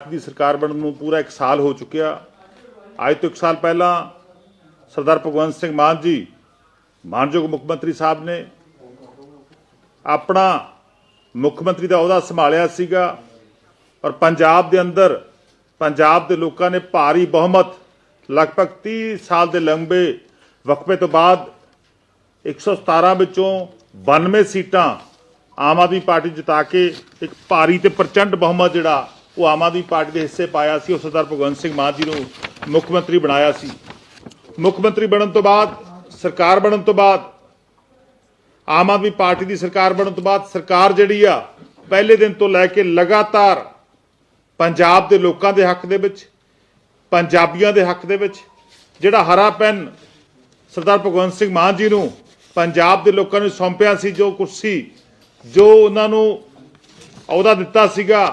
ਦੀ ਸਰਕਾਰ ਬਣਨ ਨੂੰ ਪੂਰਾ 1 ਸਾਲ ਹੋ ਚੁੱਕਿਆ। ਅੱਜ ਤੋਂ 1 ਸਾਲ ਪਹਿਲਾਂ ਸਰਦਾਰ ਭਗਵੰਤ ਸਿੰਘ ਮਾਨ ਜੀ, ਮਾਨਯੋਗ ਮੁੱਖ ਮੰਤਰੀ ਸਾਹਿਬ ਨੇ ਆਪਣਾ ਮੁੱਖ ਮੰਤਰੀ ਦਾ ਅਹੁਦਾ ਸੰਭਾਲਿਆ ਸੀਗਾ ਔਰ ਪੰਜਾਬ ਦੇ ਅੰਦਰ ਪੰਜਾਬ ਦੇ ਲੋਕਾਂ ਨੇ ਭਾਰੀ ਬਹੁਮਤ, ਲਗਭਗ 30 ਸਾਲ ਦੇ ਲੰਬੇ ਵਕਫੇ ਤੋਂ ਬਾਅਦ 117 ਵਿੱਚੋਂ 92 ਸੀਟਾਂ ਆਮ ਆਦਮੀ ਪਾਰਟੀ ਜਿਤਾ ਕੇ ਇੱਕ ਭਾਰੀ ਤੇ ਪ੍ਰਚੰਡ ਬਹੁਮਤ ਜਿਹੜਾ ਉਹ ਆਮ ਆਦਮੀ ਪਾਰਟੀ ਦੇ ਹਿੱਸੇ ਪਾਇਆ ਸੀ ਉਹ ਸਰਦਾਰ ਭਗਵੰਤ ਸਿੰਘ ਮਾਨ ਜੀ ਨੂੰ ਮੁੱਖ ਮੰਤਰੀ ਬਣਾਇਆ ਸੀ। ਮੁੱਖ ਮੰਤਰੀ ਬਣਨ ਤੋਂ ਬਾਅਦ, ਸਰਕਾਰ ਬਣਨ ਤੋਂ ਬਾਅਦ, ਆਮ ਆਦਮੀ ਪਾਰਟੀ ਦੀ ਸਰਕਾਰ ਬਣਨ ਤੋਂ ਬਾਅਦ, ਸਰਕਾਰ ਜਿਹੜੀ ਆ, ਪਹਿਲੇ ਦਿਨ ਤੋਂ ਲੈ ਕੇ ਲਗਾਤਾਰ ਪੰਜਾਬ ਦੇ ਲੋਕਾਂ ਦੇ ਹੱਕ ਦੇ ਵਿੱਚ, ਪੰਜਾਬੀਆਂ ਦੇ ਹੱਕ ਦੇ ਵਿੱਚ, ਜਿਹੜਾ ਹਰਾ ਪੈਨ ਸਰਦਾਰ ਭਗਵੰਤ ਸਿੰਘ ਮਾਨ ਜੀ ਨੂੰ ਪੰਜਾਬ ਦੇ ਲੋਕਾਂ ਨੂੰ ਸੌਂਪਿਆ ਸੀ, ਜੋ ਕੁਰਸੀ, ਜੋ ਉਹਨਾਂ ਨੂੰ ਅਹੁਦਾ ਦਿੱਤਾ ਸੀਗਾ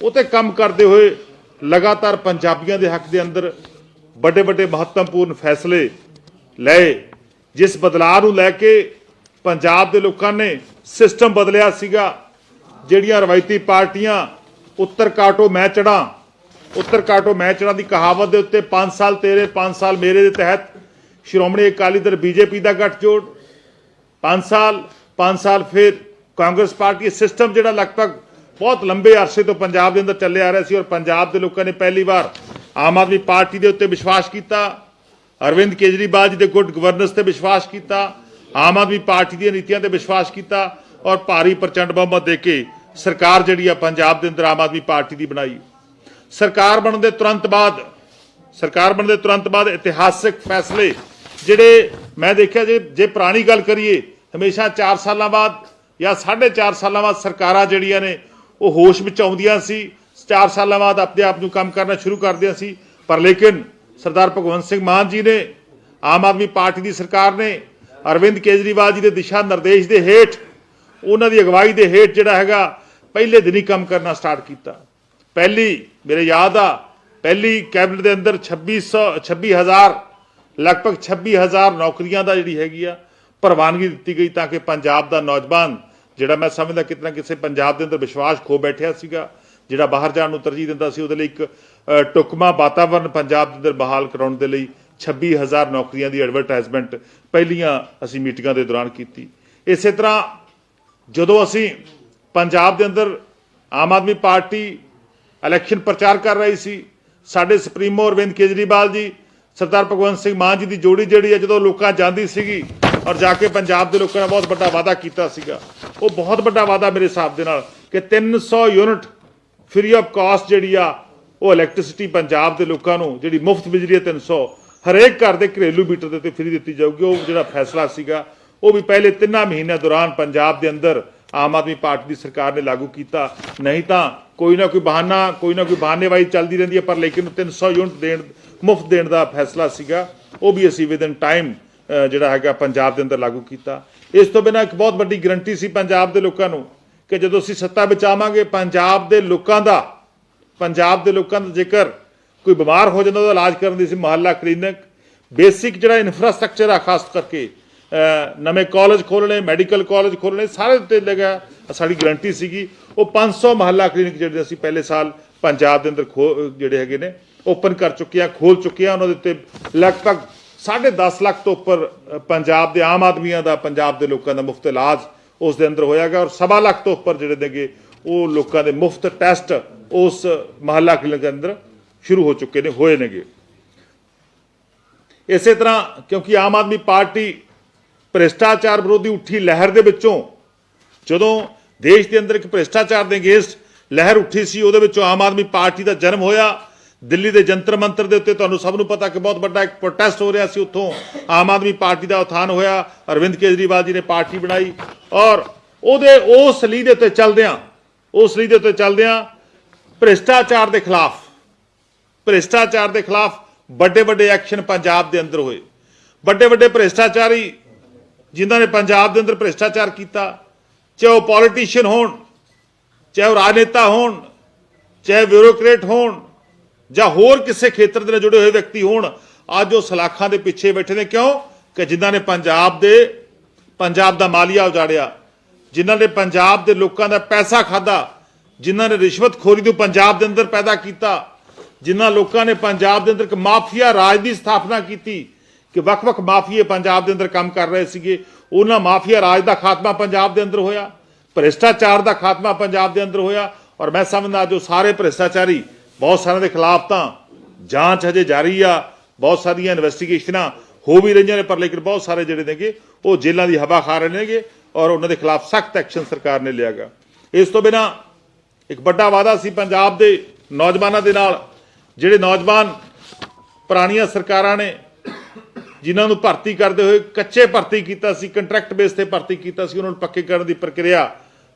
ਉਹ ਤੇ ਕੰਮ ਕਰਦੇ ਹੋਏ ਲਗਾਤਾਰ ਪੰਜਾਬੀਆਂ ਦੇ ਹੱਕ ਦੇ ਅੰਦਰ ਵੱਡੇ ਵੱਡੇ ਮਹੱਤਵਪੂਰਨ ਫੈਸਲੇ ਲਏ, ਜਿਸ ਬਦਲਾਅ ਨੂੰ ਲੈ ਕੇ ਪੰਜਾਬ ਦੇ ਲੋਕਾਂ ਨੇ ਸਿਸਟਮ ਬਦਲਿਆ ਸੀਗਾ, ਜਿਹੜੀਆਂ ਰਵਾਇਤੀ ਪਾਰਟੀਆਂ ਉੱਤਰ ਕਾਟੋ ਮੈਂ ਚੜਾਂ ਉੱਤਰ ਕਾਟੋ ਮੈਂ ਚੜਾਂ ਦੀ ਕਹਾਵਤ ਦੇ ਉੱਤੇ 5 ਸਾਲ ਤੇਰੇ 5 ਸਾਲ ਮੇਰੇ ਦੇ ਤਹਿਤ ਸ਼੍ਰੋਮਣੀ ਅਕਾਲੀ ਦਲ ਬੀਜੇਪੀ ਦਾ ਗੱਠਜੋੜ 5 ਸਾਲ 5 ਸਾਲ ਫਿਰ ਕਾਂਗਰਸ ਪਾਰਟੀ ਸਿਸਟਮ ਜਿਹੜਾ ਲਗਭਗ ਬਹੁਤ ਲੰਬੇ ਅਰਸੇ ਤੋਂ ਪੰਜਾਬ ਦੇ ਅੰਦਰ ਚੱਲੇ ਆ ਰਿਹਾ ਸੀ ਔਰ ਪੰਜਾਬ ਦੇ ਲੋਕਾਂ ਨੇ ਪਹਿਲੀ ਵਾਰ ਆਮ ਆਦਮੀ ਪਾਰਟੀ ਦੇ ਉੱਤੇ ਵਿਸ਼ਵਾਸ ਕੀਤਾ, ਅਰਵਿੰਦ ਕੇਜਰੀਵਾਲ ਜੀ ਦੇ ਗੁੱਡ ਗਵਰਨੈਂਸ ਤੇ ਵਿਸ਼ਵਾਸ ਕੀਤਾ, ਆਮ ਆਦਮੀ ਪਾਰਟੀ ਦੀਆਂ ਨੀਤੀਆਂ ਤੇ ਵਿਸ਼ਵਾਸ ਕੀਤਾ ਔਰ ਭਾਰੀ ਪ੍ਰਚੰਡ ਬਹੁਮਤ ਦੇ ਕੇ ਸਰਕਾਰ ਜਿਹੜੀ ਆ ਪੰਜਾਬ ਦੇ ਅੰਦਰ ਆਮ ਆਦਮੀ ਪਾਰਟੀ ਦੀ ਬਣਾਈ। ਸਰਕਾਰ ਬਣਨ ਦੇ ਤੁਰੰਤ ਬਾਅਦ, ਸਰਕਾਰ ਬਣਨ ਦੇ ਤੁਰੰਤ ਬਾਅਦ ਇਤਿਹਾਸਕ ਫੈਸਲੇ ਜਿਹੜੇ ਮੈਂ ਦੇਖਿਆ ਜੇ ਜੇ ਪੁਰਾਣੀ ਗੱਲ ਕਰੀਏ, ਹਮੇਸ਼ਾ 4 ਸਾਲਾਂ ਬਾਅਦ ਜਾਂ 4.5 ਸਾਲਾਂ ਬਾਅਦ ਸਰਕਾਰਾਂ ਜਿਹੜੀਆਂ ਨੇ ਉਹ ਹੋਸ਼ ਵਿੱਚ ਆਉਂਦੀਆਂ ਸੀ। 4 ਸਾਲਾਂ ਬਾਅਦ ਆਪਣੇ ਆਪ ਨੂੰ ਕੰਮ ਕਰਨਾ ਸ਼ੁਰੂ ਕਰਦਿਆਂ ਸੀ। ਪਰ ਲੇਕਿਨ ਸਰਦਾਰ ਭਗਵੰਤ ਸਿੰਘ ਮਾਨ ਜੀ ਨੇ, ਆਮ ਆਦਮੀ ਪਾਰਟੀ ਦੀ ਸਰਕਾਰ ਨੇ, ਅਰਵਿੰਦ ਕੇਜਰੀਵਾਲ ਜੀ ਦੇ ਦਿਸ਼ਾ ਨਿਰਦੇਸ਼ ਦੇ ਹੇਠ, ਉਹਨਾਂ ਦੀ ਅਗਵਾਈ ਦੇ ਹੇਠ ਜਿਹੜਾ ਹੈਗਾ, ਪਹਿਲੇ ਦਿਨ ਹੀ ਕੰਮ ਕਰਨਾ ਸਟਾਰਟ ਕੀਤਾ। ਪਹਿਲੀ, ਮੇਰੇ ਯਾਦ ਆ, ਪਹਿਲੀ ਕੈਬਨਿਟ ਦੇ ਅੰਦਰ 2600 26000 ਲਗਭਗ 26000 ਨੌਕਰੀਆਂ ਦਾ ਜਿਹੜੀ ਹੈਗੀ ਆ, ਪ੍ਰਵਾਨਗੀ ਦਿੱਤੀ ਗਈ ਤਾਂ ਕਿ ਪੰਜਾਬ ਦਾ ਨੌਜਵਾਨ ਜਿਹੜਾ ਮੈਂ ਸਮਝਦਾ ਕਿਤਨਾ ਕਿਸੇ ਪੰਜਾਬ ਦੇ ਅੰਦਰ ਵਿਸ਼ਵਾਸ ਖੋ ਬੈਠਿਆ ਸੀਗਾ ਜਿਹੜਾ ਬਾਹਰ ਜਾਣ ਨੂੰ ਤਰਜੀਹ ਦਿੰਦਾ ਸੀ ਉਹਦੇ ਲਈ ਇੱਕ ਅ, ਟੁਕਮਾ ਵਾਤਾਵਰਣ ਪੰਜਾਬ ਦੇ ਅੰਦਰ ਬਹਾਲ ਕਰਾਉਣ ਦੇ ਲਈ 26000 ਨੌਕਰੀਆਂ ਦੀ ਐਡਵਰਟਾਈਜ਼ਮੈਂਟ ਪਹਿਲੀਆਂ ਅਸੀਂ ਮੀਟਿੰਗਾਂ ਦੇ ਦੌਰਾਨ ਕੀਤੀ। ਇਸੇ ਤਰ੍ਹਾਂ ਜਦੋਂ ਅਸੀਂ ਪੰਜਾਬ ਦੇ ਅੰਦਰ ਆਮ ਆਦਮੀ ਪਾਰਟੀ ਇਲੈਕਸ਼ਨ ਪ੍ਰਚਾਰ ਕਰ ਰਹੀ ਸੀ ਸਾਡੇ ਸੁਪਰੀਮੋ ਅਰਵਿੰਦ ਕੇਜਰੀਵਾਲ ਜੀ ਸਰਦਾਰ ਭਗਵੰਤ ਸਿੰਘ ਮਾਨ ਜੀ ਦੀ ਜੋੜੀ ਜਿਹੜੀ ਹੈ ਜਦੋਂ ਲੋਕਾਂ ਜਾਂਦੀ ਸੀਗੀ ਔਰ ਜਾ ਕੇ ਪੰਜਾਬ ਦੇ ਲੋਕਾਂ ਨੇ ਬਹੁਤ ਵੱਡਾ ਵਾਅਦਾ ਕੀਤਾ ਸੀਗਾ। ਉਹ ਬਹੁਤ ਵੱਡਾ ਵਾਅਦਾ ਮੇਰੇ ਹਿਸਾਬ ਦੇ ਨਾਲ ਕਿ 300 ਯੂਨਿਟ ਫ੍ਰੀ ਆਫ ਕਾਸਟ ਜਿਹੜੀ ਆ, ਉਹ ਇਲੈਕਟ੍ਰਿਸਿਟੀ ਪੰਜਾਬ ਦੇ ਲੋਕਾਂ ਨੂੰ, ਜਿਹੜੀ ਮੁਫਤ ਬਿਜਲੀ ਹੈ 300 ਹਰੇਕ ਘਰ ਦੇ ਘਰੇਲੂ ਮੀਟਰ ਦੇ ਉੱਤੇ ਫ੍ਰੀ ਦਿੱਤੀ ਜਾਊਗੀ। ਉਹ ਜਿਹੜਾ ਫੈਸਲਾ ਸੀਗਾ, ਉਹ ਵੀ ਪਹਿਲੇ ਤਿੰਨਾਂ ਮਹੀਨਿਆਂ ਦੌਰਾਨ ਪੰਜਾਬ ਦੇ ਅੰਦਰ ਆਮ ਆਦਮੀ ਪਾਰਟੀ ਦੀ ਸਰਕਾਰ ਨੇ ਲਾਗੂ ਕੀਤਾ। ਨਹੀਂ ਤਾਂ ਕੋਈ ਨਾ ਕੋਈ ਬਹਾਨਾ, ਕੋਈ ਨਾ ਕੋਈ ਬਹਾਨੇਬਾਜ਼ੀ ਚੱਲਦੀ ਰਹਿੰਦੀ ਹੈ, ਪਰ ਲੇਕਿਨ 300 ਯੂਨਿਟ ਦੇਣ, ਮੁਫਤ ਦੇਣ ਦਾ ਫੈਸਲਾ ਸੀਗਾ। ਉਹ ਵੀ ਅਸੀਂ ਵਿਦਨ ਟਾਈਮ ਜਿਹੜਾ ਹੈਗਾ ਪੰਜਾਬ ਦੇ ਅੰਦਰ ਲਾਗੂ ਕੀਤਾ। ਇਸ ਤੋਂ ਬਿਨਾਂ ਇੱਕ ਬਹੁਤ ਵੱਡੀ ਗਰੰਟੀ ਸੀ ਪੰਜਾਬ ਦੇ ਲੋਕਾਂ ਨੂੰ ਕਿ ਜਦੋਂ ਅਸੀਂ ਸੱਤਾ ਵਿੱਚ ਆਵਾਂਗੇ ਪੰਜਾਬ ਦੇ ਲੋਕਾਂ ਦਾ, ਪੰਜਾਬ ਦੇ ਲੋਕਾਂ ਦਾ ਜੇਕਰ ਕੋਈ ਬਿਮਾਰ ਹੋ ਜਾਂਦਾ, ਉਹਦਾ ਇਲਾਜ ਕਰਨ ਦੀ ਸੀ ਮੁਹੱਲਾ ਕਲੀਨਿਕ ਬੇਸਿਕ ਜਿਹੜਾ ਇਨਫਰਾਸਟ੍ਰਕਚਰ ਆ, ਖਾਸ ਕਰਕੇ ਨਵੇਂ ਕਾਲਜ ਖੋਲਣੇ ਮੈਡੀਕਲ ਕਾਲਜ ਖੋਲਣੇ ਸਾਰੇ ਉੱਤੇ ਲਗਾ ਸਾਡੀ ਗਰੰਟੀ ਸੀਗੀ। ਉਹ 500 ਮੁਹੱਲਾ ਕਲੀਨਿਕ ਜਿਹੜੇ ਅਸੀਂ ਪਹਿਲੇ ਸਾਲ ਪੰਜਾਬ ਦੇ ਅੰਦਰ ਖੋ- ਜਿਹੜੇ ਹੈਗੇ ਨੇ ਓਪਨ ਕਰ ਚੁੱਕੇ ਆ ਖੋਲ ਚੁੱਕੇ ਆ, ਉਹਨਾਂ ਦੇ ਉੱਤੇ ਲਗਭਗ 10.5 ਲੱਖ ਤੋਂ ਉੱਪਰ ਪੰਜਾਬ ਦੇ ਆਮ ਆਦਮੀਆਂ ਦਾ, ਪੰਜਾਬ ਦੇ ਲੋਕਾਂ ਦਾ ਮੁਫਤ ਇਲਾਜ ਉਸ ਦੇ ਅੰਦਰ ਹੋਇਆਗਾ ਔਰ ਸਵਾ ਲੱਖ ਤੋਂ ਉੱਪਰ ਜਿਹੜੇ ਨੇਗੇ, ਉਹ ਲੋਕਾਂ ਦੇ ਮੁਫਤ ਟੈਸਟ ਉਸ ਮੁਹੱਲਾ ਕਲੀਨਿਕ ਦੇ ਅੰਦਰ ਸ਼ੁਰੂ ਹੋ ਚੁੱਕੇ ਨੇ, ਹੋਏ ਨੇਗੇ। ਇਸੇ ਤਰ੍ਹਾਂ ਕਿਉਂਕਿ ਆਮ ਆਦਮੀ ਪਾਰਟੀ ਭ੍ਰਿਸ਼ਟਾਚਾਰ ਵਿਰੋਧੀ ਉੱਠੀ ਲਹਿਰ ਦੇ ਵਿੱਚੋਂ, ਜਦੋਂ ਦੇਸ਼ ਦੇ ਅੰਦਰ ਇੱਕ ਭ੍ਰਿਸ਼ਟਾਚਾਰ ਦੇ ਅਗੇਂਸਟ ਲਹਿਰ ਉੱਠੀ ਸੀ, ਉਹਦੇ ਵਿੱਚੋਂ ਆਮ ਆਦਮੀ ਪਾਰਟੀ ਦਾ ਜਨਮ ਹੋਇਆ ਦਿੱਲੀ ਦੇ ਜੰਤਰ ਮੰਤਰ ਦੇ ਉੱਤੇ ਤੁਹਾਨੂੰ ਸਭ ਨੂੰ ਪਤਾ ਕਿ ਬਹੁਤ ਵੱਡਾ ਇੱਕ ਪ੍ਰੋਟੈਸਟ ਹੋ ਰਿਹਾ ਸੀ ਉੱਥੋਂ। ਆਮ ਆਦਮੀ ਪਾਰਟੀ ਦਾ ਉਥਾਨ ਹੋਇਆ, ਅਰਵਿੰਦ ਕੇਜਰੀਵਾਲ ਜੀ ਨੇ ਪਾਰਟੀ ਬਣਾਈ ਔਰ ਉਹਦੇ ਉਸ ਲੀ ਦੇ ਉੱਤੇ ਚੱਲਦਿਆਂ, ਉਸ ਲੀ ਦੇ ਉੱਤੇ ਚੱਲਦਿਆਂ ਭ੍ਰਿਸ਼ਟਾਚਾਰ ਦੇ ਖਿਲਾਫ, ਭ੍ਰਿਸ਼ਟਾਚਾਰ ਦੇ ਖਿਲਾਫ ਵੱਡੇ ਵੱਡੇ ਐਕਸ਼ਨ ਪੰਜਾਬ ਦੇ ਅੰਦਰ ਹੋਏ। ਵੱਡੇ ਵੱਡੇ ਭ੍ਰਿਸ਼ਟਾਚਾਰੀ ਜਿਨ੍ਹਾਂ ਨੇ ਪੰਜਾਬ ਦੇ ਅੰਦਰ ਭ੍ਰਿਸ਼ਟਾਚਾਰ ਕੀਤਾ, ਚਾਹੇ ਉਹ ਪੋਲੀਟੀਸ਼ੀਅਨ ਹੋਣ, ਚਾਹੇ ਉਹ ਰਾਜਨੇਤਾ ਹੋਣ, ਚਾਹੇ ਬਿਊਰੋਕਰੇਟ ਹੋਣ ਜਾਂ ਹੋਰ ਕਿਸੇ ਖੇਤਰ ਦੇ ਨਾਲ ਜੁੜੇ ਹੋਏ ਵਿਅਕਤੀ ਹੋਣ, ਅੱਜ ਉਹ ਸਲਾਖਾਂ ਦੇ ਪਿੱਛੇ ਬੈਠੇ ਨੇ। ਕਿਉਂ? ਕਿ ਜਿਨ੍ਹਾਂ ਨੇ ਪੰਜਾਬ ਦੇ, ਪੰਜਾਬ ਦਾ ਮਾਲੀਆ ਉਜਾੜਿਆ, ਜਿਨ੍ਹਾਂ ਨੇ ਪੰਜਾਬ ਦੇ ਲੋਕਾਂ ਦਾ ਪੈਸਾ ਖਾਦਾ ਜਿਨ੍ਹਾਂ ਨੇ ਰਿਸ਼ਵਤਖੋਰੀ ਨੂੰ ਪੰਜਾਬ ਦੇ ਅੰਦਰ ਪੈਦਾ ਕੀਤਾ, ਜਿਨ੍ਹਾਂ ਲੋਕਾਂ ਨੇ ਪੰਜਾਬ ਦੇ ਅੰਦਰ ਇੱਕ ਮਾਫੀਆ ਰਾਜ ਦੀ ਸਥਾਪਨਾ ਕੀਤੀ ਕਿ ਵੱਖ-ਵੱਖ ਮਾਫੀਏ ਪੰਜਾਬ ਦੇ ਅੰਦਰ ਕੰਮ ਕਰ ਰਹੇ ਸੀਗੇ। ਉਹਨਾਂ ਮਾਫੀਆ ਰਾਜ ਦਾ ਖਾਤਮਾ ਪੰਜਾਬ ਦੇ ਅੰਦਰ ਹੋਇਆ, ਭ੍ਰਿਸ਼ਟਾਚਾਰ ਦਾ ਖਾਤਮਾ ਪੰਜਾਬ ਦੇ ਅੰਦਰ ਹੋਇਆ ਔਰ ਮੈਂ ਸਮਝਦਾ ਜੋ ਸਾਰੇ ਭ੍ਰਿਸ਼ਟਾਚਾਰੀ ਬਹੁਤ ਸਾਰਿਆਂ ਦੇ ਖਿਲਾਫ ਤਾਂ ਜਾਂਚ ਹਜੇ ਜਾਰੀ ਆ, ਬਹੁਤ ਸਾਰੀਆਂ ਇਨਵੈਸਟੀਗੇਸ਼ਨਾਂ ਹੋ ਵੀ ਰਹੀਆਂ ਨੇ, ਪਰ ਲੇਕਿਨ ਬਹੁਤ ਸਾਰੇ ਜਿਹੜੇ ਨੇਗੇ, ਉਹ ਜੇਲ੍ਹਾਂ ਦੀ ਹਵਾ ਖਾ ਰਹੇ ਨੇਗੇ ਔਰ ਉਹਨਾਂ ਦੇ ਖਿਲਾਫ ਸਖਤ ਐਕਸ਼ਨ ਸਰਕਾਰ ਨੇ ਲਿਆਗਾ ਇਸ ਤੋਂ ਬਿਨਾ ਇੱਕ ਵੱਡਾ ਵਾਅਦਾ ਸੀ ਪੰਜਾਬ ਦੇ ਨੌਜਵਾਨਾਂ ਦੇ ਨਾਲ, ਜਿਹੜੇ ਨੌਜਵਾਨ ਪੁਰਾਣੀਆਂ ਸਰਕਾਰਾਂ ਨੇ, ਜਿਨ੍ਹਾਂ ਨੂੰ ਭਰਤੀ ਕਰਦੇ ਹੋਏ ਕੱਚੇ ਭਰਤੀ ਕੀਤਾ ਸੀ ਕੰਟਰੈਕਟ ਬੇਸ ਤੇ ਭਰਤੀ ਕੀਤਾ ਸੀ, ਉਹਨਾਂ ਨੂੰ ਪੱਕੇ ਕਰਨ ਦੀ ਪ੍ਰਕਿਰਿਆ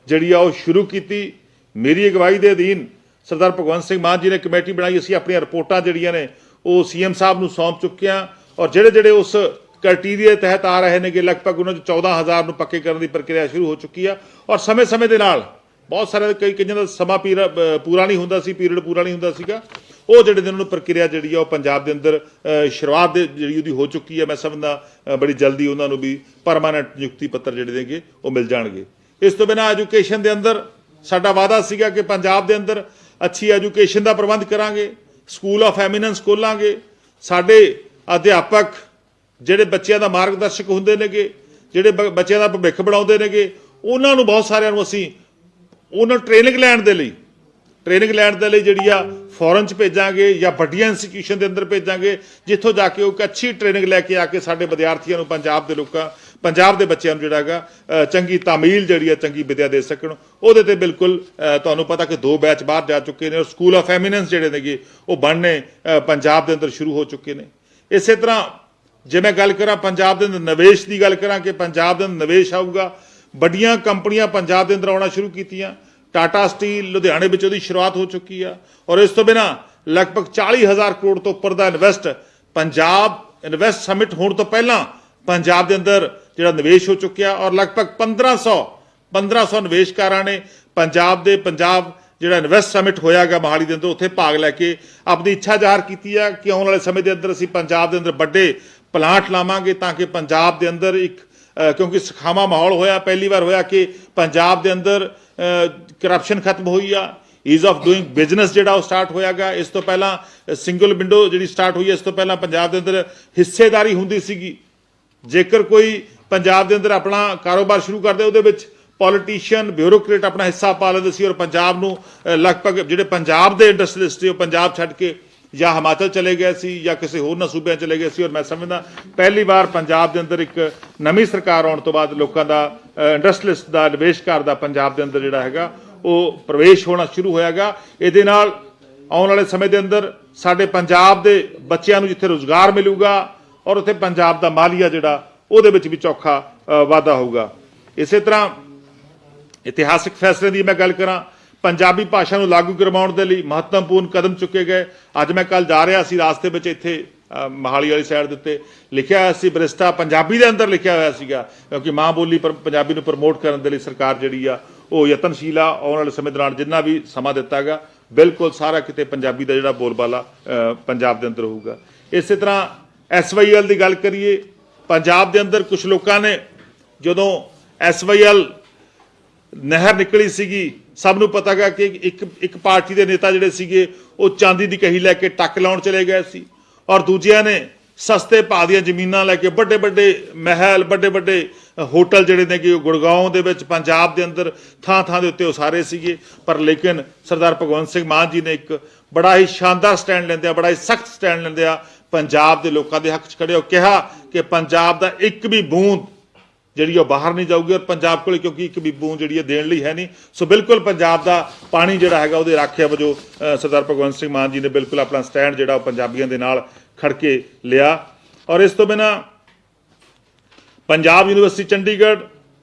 ਜਿਹੜੀ ਆ ਉਹ ਸ਼ੁਰੂ ਕੀਤੀ। ਮੇਰੀ ਅਗਵਾਈ ਦੇ ਅਧੀਨ ਸਰਦਾਰ ਭਗਵੰਤ ਸਿੰਘ ਮਾਨ ਜੀ ਨੇ ਕਮੇਟੀ ਬਣਾਈ, ਅਸੀਂ ਆਪਣੀਆਂ ਰਿਪੋਰਟਾਂ ਜਿਹੜੀਆਂ ਨੇ, ਉਹ ਸੀਐਮ ਸਾਹਿਬ ਨੂੰ ਸੌਂਪ ਚੁੱਕੇ ਹਾਂ ਔਰ ਜਿਹੜੇ ਜਿਹੜੇ ਉਸ ਕ੍ਰਾਈਟੇਰੀਆ ਤਹਿਤ ਆ ਰਹੇ ਨੇਗੇ, ਲਗਭਗ ਉਹਨਾਂ ਚ 14000 ਨੂੰ ਪੱਕੇ ਕਰਨ ਦੀ ਪ੍ਰਕਿਰਿਆ ਸ਼ੁਰੂ ਹੋ ਚੁੱਕੀ ਆ ਔਰ ਸਮੇਂ-ਸਮੇਂ ਦੇ ਨਾਲ ਬਹੁਤ ਸਾਰੇ ਕਈ ਕਈਆਂ ਦਾ ਸਮਾਂ ਪੀਰਾ- ਪੂਰਾ ਨਹੀਂ ਹੁੰਦਾ ਸੀ, ਪੀਰੀਅਡ ਪੂਰਾ ਨਹੀਂ ਹੁੰਦਾ ਸੀਗਾ। ਉਹ ਜਿਹੜੇ ਦਿਨ ਨੂੰ ਪ੍ਰਕਿਰਿਆ ਜਿਹੜੀ ਆ ਉਹ ਪੰਜਾਬ ਦੇ ਅੰਦਰ ਸ਼ੁਰੂਆਤ ਦੇ ਜਿਹੜੀ ਉਹਦੀ ਹੋ ਚੁੱਕੀ ਹੈ ਮੈਂ ਸਮਝਦਾ ਬੜੀ ਜਲਦੀ ਉਹਨਾਂ ਨੂੰ ਵੀ ਪਰਮਾਨੈਂਟ ਨਿਯੁਕਤੀ ਪੱਤਰ ਜਿਹੜੇ ਦੇਗੇ ਉਹ ਮਿਲ ਜਾਣਗੇ। ਇਸ ਤੋਂ ਬਿਨਾਂ ਐਜੂਕੇਸ਼ਨ ਦੇ ਅੰਦਰ ਸਾਡਾ ਵਾਅਦਾ ਸੀਗਾ ਕਿ ਪੰਜਾਬ ਦੇ ਅੰਦਰ ਅੱਛੀ ਐਜੂਕੇਸ਼ਨ ਦਾ ਪ੍ਰਬੰਧ ਕਰਾਂਗੇ, ਸਕੂਲ ਆਫ ਐਮੀਨੈਂਸ ਖੋਲਾਂਗੇ, ਸਾਡੇ ਅਧਿਆਪਕ ਜਿਹੜੇ ਬੱਚਿਆਂ ਦਾ ਮਾਰਗਦਰਸ਼ਕ ਹੁੰਦੇ ਨੇਗੇ, ਜਿਹੜੇ ਬ- ਬੱਚਿਆਂ ਦਾ ਭਵਿੱਖ ਬਣਾਉਂਦੇ ਨੇਗੇ, ਉਹਨਾਂ ਨੂੰ ਬਹੁਤ ਸਾਰਿਆਂ ਨੂੰ ਅਸੀਂ ਉਹਨਾਂ ਟ੍ਰੇਨਿੰਗ ਲੈਣ ਦੇ ਲਈ ਟ੍ਰੇਨਿੰਗ ਲੈਣ ਦੇ ਲਈ ਜਿਹੜੀ ਆ ਫੋਰਨ ਚ ਭੇਜਾਂਗੇ ਜਾਂ ਵੱਡੀਆਂ ਇੰਸਟੀਟਿਊਸ਼ਨ ਦੇ ਅੰਦਰ ਭੇਜਾਂਗੇ, ਜਿੱਥੋਂ ਜਾ ਕੇ ਉਹ ਇੱਕ ਅੱਛੀ ਟ੍ਰੇਨਿੰਗ ਲੈ ਕੇ ਆ ਕੇ ਸਾਡੇ ਵਿਦਿਆਰਥੀਆਂ ਨੂੰ ਪੰਜਾਬ ਦੇ ਲੋਕਾਂ ਪੰਜਾਬ ਦੇ ਬੱਚਿਆਂ ਨੂੰ ਜਿਹੜਾ ਹੈਗਾ ਚੰਗੀ ਤਾਮੀਲ ਜਿਹੜੀ ਆ ਚੰਗੀ ਵਿਦਿਆ ਦੇ ਸਕਣ। ਉਹਦੇ ਤੇ ਬਿਲਕੁਲ ਤੁਹਾਨੂੰ ਪਤਾ ਕਿ ਦੋ ਬੈਚ ਬਾਹਰ ਜਾ ਚੁੱਕੇ ਨੇ, ਔਰ ਸਕੂਲ ਆਫ ਐਮੀਨੈਂਸ ਜਿਹੜੇ ਨੇਗੇ, ਉਹ ਬਣਨੇ ਪੰਜਾਬ ਦੇ ਅੰਦਰ ਸ਼ੁਰੂ ਹੋ ਚੁੱਕੇ ਨੇ। ਇਸੇ ਤਰ੍ਹਾਂ ਜੇ ਮੈਂ ਗੱਲ ਕਰਾਂ ਪੰਜਾਬ ਦੇ ਅੰਦਰ ਨਿਵੇਸ਼ ਦੀ ਗੱਲ ਕਰਾਂ ਕਿ ਪੰਜਾਬ ਦੇ ਅੰਦਰ ਨਿਵੇਸ਼ ਆਊਗਾ, ਵੱਡੀਆਂ ਕੰਪਨੀਆਂ ਪੰਜਾਬ ਦੇ ਅੰਦਰ ਆਉਣਾ ਸ਼ੁਰੂ ਕੀਤੀਆਂ। ਟਾਟਾ ਸਟੀਲ ਲੁਧਿਆਣੇ ਵਿੱਚ ਉਹਦੀ ਸ਼ੁਰੂਆਤ ਹੋ ਚੁੱਕੀ ਆ, ਔਰ ਇਸ ਤੋਂ ਬਿਨਾ ਲਗਭਗ 40000 ਕਰੋੜ ਤੋਂ ਉੱਪਰ ਦਾ ਇਨਵੈਸਟ ਪੰਜਾਬ ਇਨਵੈਸਟ ਸਮਿਟ ਹੋਣ ਤੋਂ ਪਹਿਲਾਂ ਪੰਜਾਬ ਦੇ ਅੰਦਰ ਜਿਹੜਾ ਨਿਵੇਸ਼ ਹੋ ਚੁੱਕਿਆ ਔਰ ਲਗਭਗ 1500 1500 ਨਿਵੇਸ਼ਕਾਰਾਂ ਨੇ ਪੰਜਾਬ ਦੇ ਪੰਜਾਬ ਜਿਹੜਾ ਇਨਵੈਸਟ ਸਮਿਟ ਹੋਇਆਗਾ ਮਹਾਲੀ ਦੇ ਅੰਦਰ, ਉੱਥੇ ਭਾਗ ਲੈ ਕੇ ਆਪਣੀ ਇੱਛਾ ਜ਼ਾਹਰ ਕੀਤੀ ਆ ਕਿ ਆਉਣ ਵਾਲੇ ਸਮੇਂ ਦੇ ਅੰਦਰ ਅਸੀਂ ਪੰਜਾਬ ਦੇ ਅੰਦਰ ਵੱਡੇ ਪਲਾਂਟ ਲਾਵਾਂਗੇ ਤਾਂ ਕਿ ਪੰਜਾਬ ਦੇ ਅੰਦਰ ਇੱਕ ਕਿਉਂਕਿ ਸਖਾਵਾ ਮਾਹੌਲ ਹੋਇਆ, ਪਹਿਲੀ ਵਾਰ ਹੋਇਆ ਕਿ ਪੰਜਾਬ ਦੇ ਅੰਦਰ ਕਰਪਸ਼ਨ ਖਤਮ ਹੋਈ ਆ ਈਜ਼ ਆਫ ਡੂਇੰਗ ਬਿਜ਼ਨਸ ਜਿਹੜਾ ਉਹ ਸਟਾਰਟ ਹੋਇਆਗਾ ਇਸ ਤੋਂ ਪਹਿਲਾਂ ਸਿੰਗਲ ਵਿੰਡੋ ਜਿਹੜੀ ਸਟਾਰਟ ਹੋਈ ਹੈ, ਇਸ ਤੋਂ ਪਹਿਲਾਂ ਪੰਜਾਬ ਦੇ ਅੰਦਰ ਹਿੱਸੇਦਾਰੀ ਹੁੰਦੀ ਸੀਗੀ। ਜੇਕਰ ਕੋਈ ਪੰਜਾਬ ਦੇ ਅੰਦਰ ਆਪਣਾ ਕਾਰੋਬਾਰ ਸ਼ੁਰੂ ਕਰਦੇ ਉਹਦੇ ਵਿੱਚ ਪੋਲੀਟੀਸ਼ੀਅਨ ਬਿਊਰੋਕ੍ਰੇਟ ਆਪਣਾ ਹਿੱਸਾ ਪਾ ਲੈਂਦੇ ਸੀ ਔਰ ਪੰਜਾਬ ਨੂੰ ਲਗਭਗ ਜਿਹੜੇ ਪੰਜਾਬ ਦੇ ਇੰਡਸਟਰੀਲਿਸਟ ਸੀ, ਉਹ ਪੰਜਾਬ ਛੱਡ ਕੇ ਜਾਂ ਹਿਮਾਚਲ ਚਲੇ ਗਏ ਸੀ ਜਾਂ ਕਿਸੇ ਹੋਰ ਨਾ ਸੂਬਿਆਂ ਚਲੇ ਗਏ ਸੀ ਔਰ ਮੈਂ ਸਮਝਦਾ ਪਹਿਲੀ ਵਾਰ ਪੰਜਾਬ ਦੇ ਅੰਦਰ ਇੱਕ ਨਵੀਂ ਸਰਕਾਰ ਆਉਣ ਤੋਂ ਬਾਅਦ ਲੋਕਾਂ ਦਾ ਇੰਡਸਟਰੀਲਿਸਟ ਦਾ, ਨਿਵੇਸ਼ਕਾਰ ਦਾ ਪੰਜਾਬ ਦੇ ਅੰਦਰ ਜਿਹੜਾ ਹੈਗਾ, ਉਹ ਪ੍ਰਵੇਸ਼ ਹੋਣਾ ਸ਼ੁਰੂ ਹੋਇਆਗਾ ਇਹਦੇ ਨਾਲ ਆਉਣ ਵਾਲੇ ਸਮੇਂ ਦੇ ਅੰਦਰ ਸਾਡੇ ਪੰਜਾਬ ਦੇ ਬੱਚਿਆਂ ਨੂੰ ਜਿੱਥੇ ਰੋਜ਼ਗਾਰ ਮਿਲੂਗਾ ਔਰ ਉੱਥੇ ਪੰਜਾਬ ਦਾ ਮਾਲੀਆ ਜਿਹੜਾ ਉਹਦੇ ਵਿੱਚ ਵੀ ਚੌਖਾ ਵਾਧਾ ਹੋਊਗਾ। ਇਸੇ ਤਰ੍ਹਾਂ ਇਤਿਹਾਸਿਕ ਫੈਸਲੇ ਦੀ ਮੈਂ ਗੱਲ ਕਰਾਂ ਪੰਜਾਬੀ ਭਾਸ਼ਾ ਨੂੰ ਲਾਗੂ ਕਰਵਾਉਣ ਦੇ ਲਈ ਮਹੱਤਵਪੂਰਨ ਕਦਮ ਚੁੱਕੇ ਗਏ। ਅੱਜ ਮੈਂ ਕੱਲ ਜਾ ਰਿਹਾ ਸੀ ਰਾਸਤੇ ਵਿੱਚ ਇੱਥੇ ਅ, ਮਹਾਲੀ ਵਾਲੀ ਸਾਈਡ ਦੇ ਉੱਤੇ। ਲਿਖਿਆ ਹੋਇਆ ਸੀ ਬਰਿਸਟਾ ਪੰਜਾਬੀ ਦੇ ਅੰਦਰ ਲਿਖਿਆ ਹੋਇਆ ਸੀਗਾ ਕਿਉਂਕਿ ਮਾਂ ਬੋਲੀ ਪਰ ਪੰਜਾਬੀ ਨੂੰ ਪ੍ਰਮੋਟ ਕਰਨ ਦੇ ਲਈ ਸਰਕਾਰ ਜਿਹੜੀ ਆ ਉਹ ਯਤਨਸ਼ੀਲ ਆ ਆਉਣ ਵਾਲੇ ਸਮੇਂ ਦੌਰਾਨ ਜਿੰਨਾ ਵੀ ਸਮਾਂ ਦਿੱਤਾਗਾ ਬਿਲਕੁਲ ਸਾਰਾ ਕਿਤੇ ਪੰਜਾਬੀ ਦਾ ਜਿਹੜਾ ਬੋਲਬਾਲਾ ਪੰਜਾਬ ਦੇ ਅੰਦਰ ਹੋਊਗਾ। ਇਸੇ ਤਰ੍ਹਾਂ ਐਸਵਾਈਐਲ ਦੀ ਗੱਲ ਕਰੀਏ ਪੰਜਾਬ ਦੇ ਅੰਦਰ ਕੁਝ ਲੋਕਾਂ ਨੇ ਜਦੋਂ ਐਸਵਾਈਐਲ ਨਹਿਰ ਨਿਕਲੀ ਸੀਗੀ, ਸਭ ਨੂੰ ਪਤਾ ਗਾ ਕਿ ਇੱਕ ਇੱਕ ਪਾਰਟੀ ਦੇ ਨੇਤਾ ਜਿਹੜੇ ਸੀਗੇ, ਉਹ ਚਾਂਦੀ ਦੀ ਕਹੀ ਲੈ ਕੇ ਟੱਕ ਲਾਉਣ ਚਲੇ ਗਏ ਸੀ। ਔਰ ਦੂਜਿਆਂ ਨੇ ਸਸਤੇ ਭਾਅ ਦੀਆਂ ਜ਼ਮੀਨਾਂ ਲੈ ਕੇ ਵੱਡੇ ਵੱਡੇ ਮਹਿਲ, ਵੱਡੇ ਵੱਡੇ ਹੋਟਲ ਜਿਹੜੇ ਨੇ ਕਿ ਉਹ ਗੁੜਗਾਉਂ ਦੇ ਵਿੱਚ ਪੰਜਾਬ ਦੇ ਅੰਦਰ ਥਾਂ ਥਾਂ ਦੇ ਉੱਤੇ ਉਸਾਰੇ ਸੀਗੇ। ਪਰ ਲੇਕਿਨ ਸਰਦਾਰ ਭਗਵੰਤ ਸਿੰਘ ਮਾਨ ਜੀ ਨੇ ਇੱਕ ਬੜਾ ਹੀ ਸ਼ਾਨਦਾਰ ਸਟੈਂਡ ਲੈਂਦੇ ਆ ਬੜਾ ਹੀ ਸਖਤ ਸਟੈਂਡ ਲੈਂਦੇ ਆ ਪੰਜਾਬ ਦੇ ਲੋਕਾਂ ਦੇ ਹੱਕ 'ਚ ਖੜੇ ਹੋ ਕਿਹਾ ਕਿ ਪੰਜਾਬ ਦਾ ਇੱਕ ਵੀ ਬੂੰਦ ਜਿਹੜੀ ਉਹ ਬਾਹਰ ਨਹੀਂ ਜਾਊਗੀ ਔਰ ਪੰਜਾਬ ਕੋਲ ਕਿਉਂਕਿ ਇੱਕ ਵੀ ਬੂੰਦ ਜਿਹੜੀ ਹੈ ਦੇਣ ਲਈ ਹੈ ਨਹੀਂ। ਸੋ ਬਿਲਕੁਲ ਪੰਜਾਬ ਦਾ ਪਾਣੀ ਜਿਹੜਾ ਹੈਗਾ ਉਹਦੇ ਰਾਖਿਆ ਵਜੋਂ ਸਰਦਾਰ ਭਗਵੰਤ ਸਿੰਘ ਮਾਨ ਜੀ ਨੇ ਬਿਲਕੁਲ ਆਪਣਾ ਸਟੈਂਡ ਜਿਹੜਾ ਉਹ ਪੰਜਾਬੀਆਂ ਦੇ ਨਾਲ ਖੜ ਕੇ ਲਿਆ। ਔਰ ਇਸ ਤੋਂ ਬਿਨਾ ਪੰਜਾਬ ਯੂਨੀਵਰਸਿਟੀ ਚੰਡੀਗੜ੍ਹ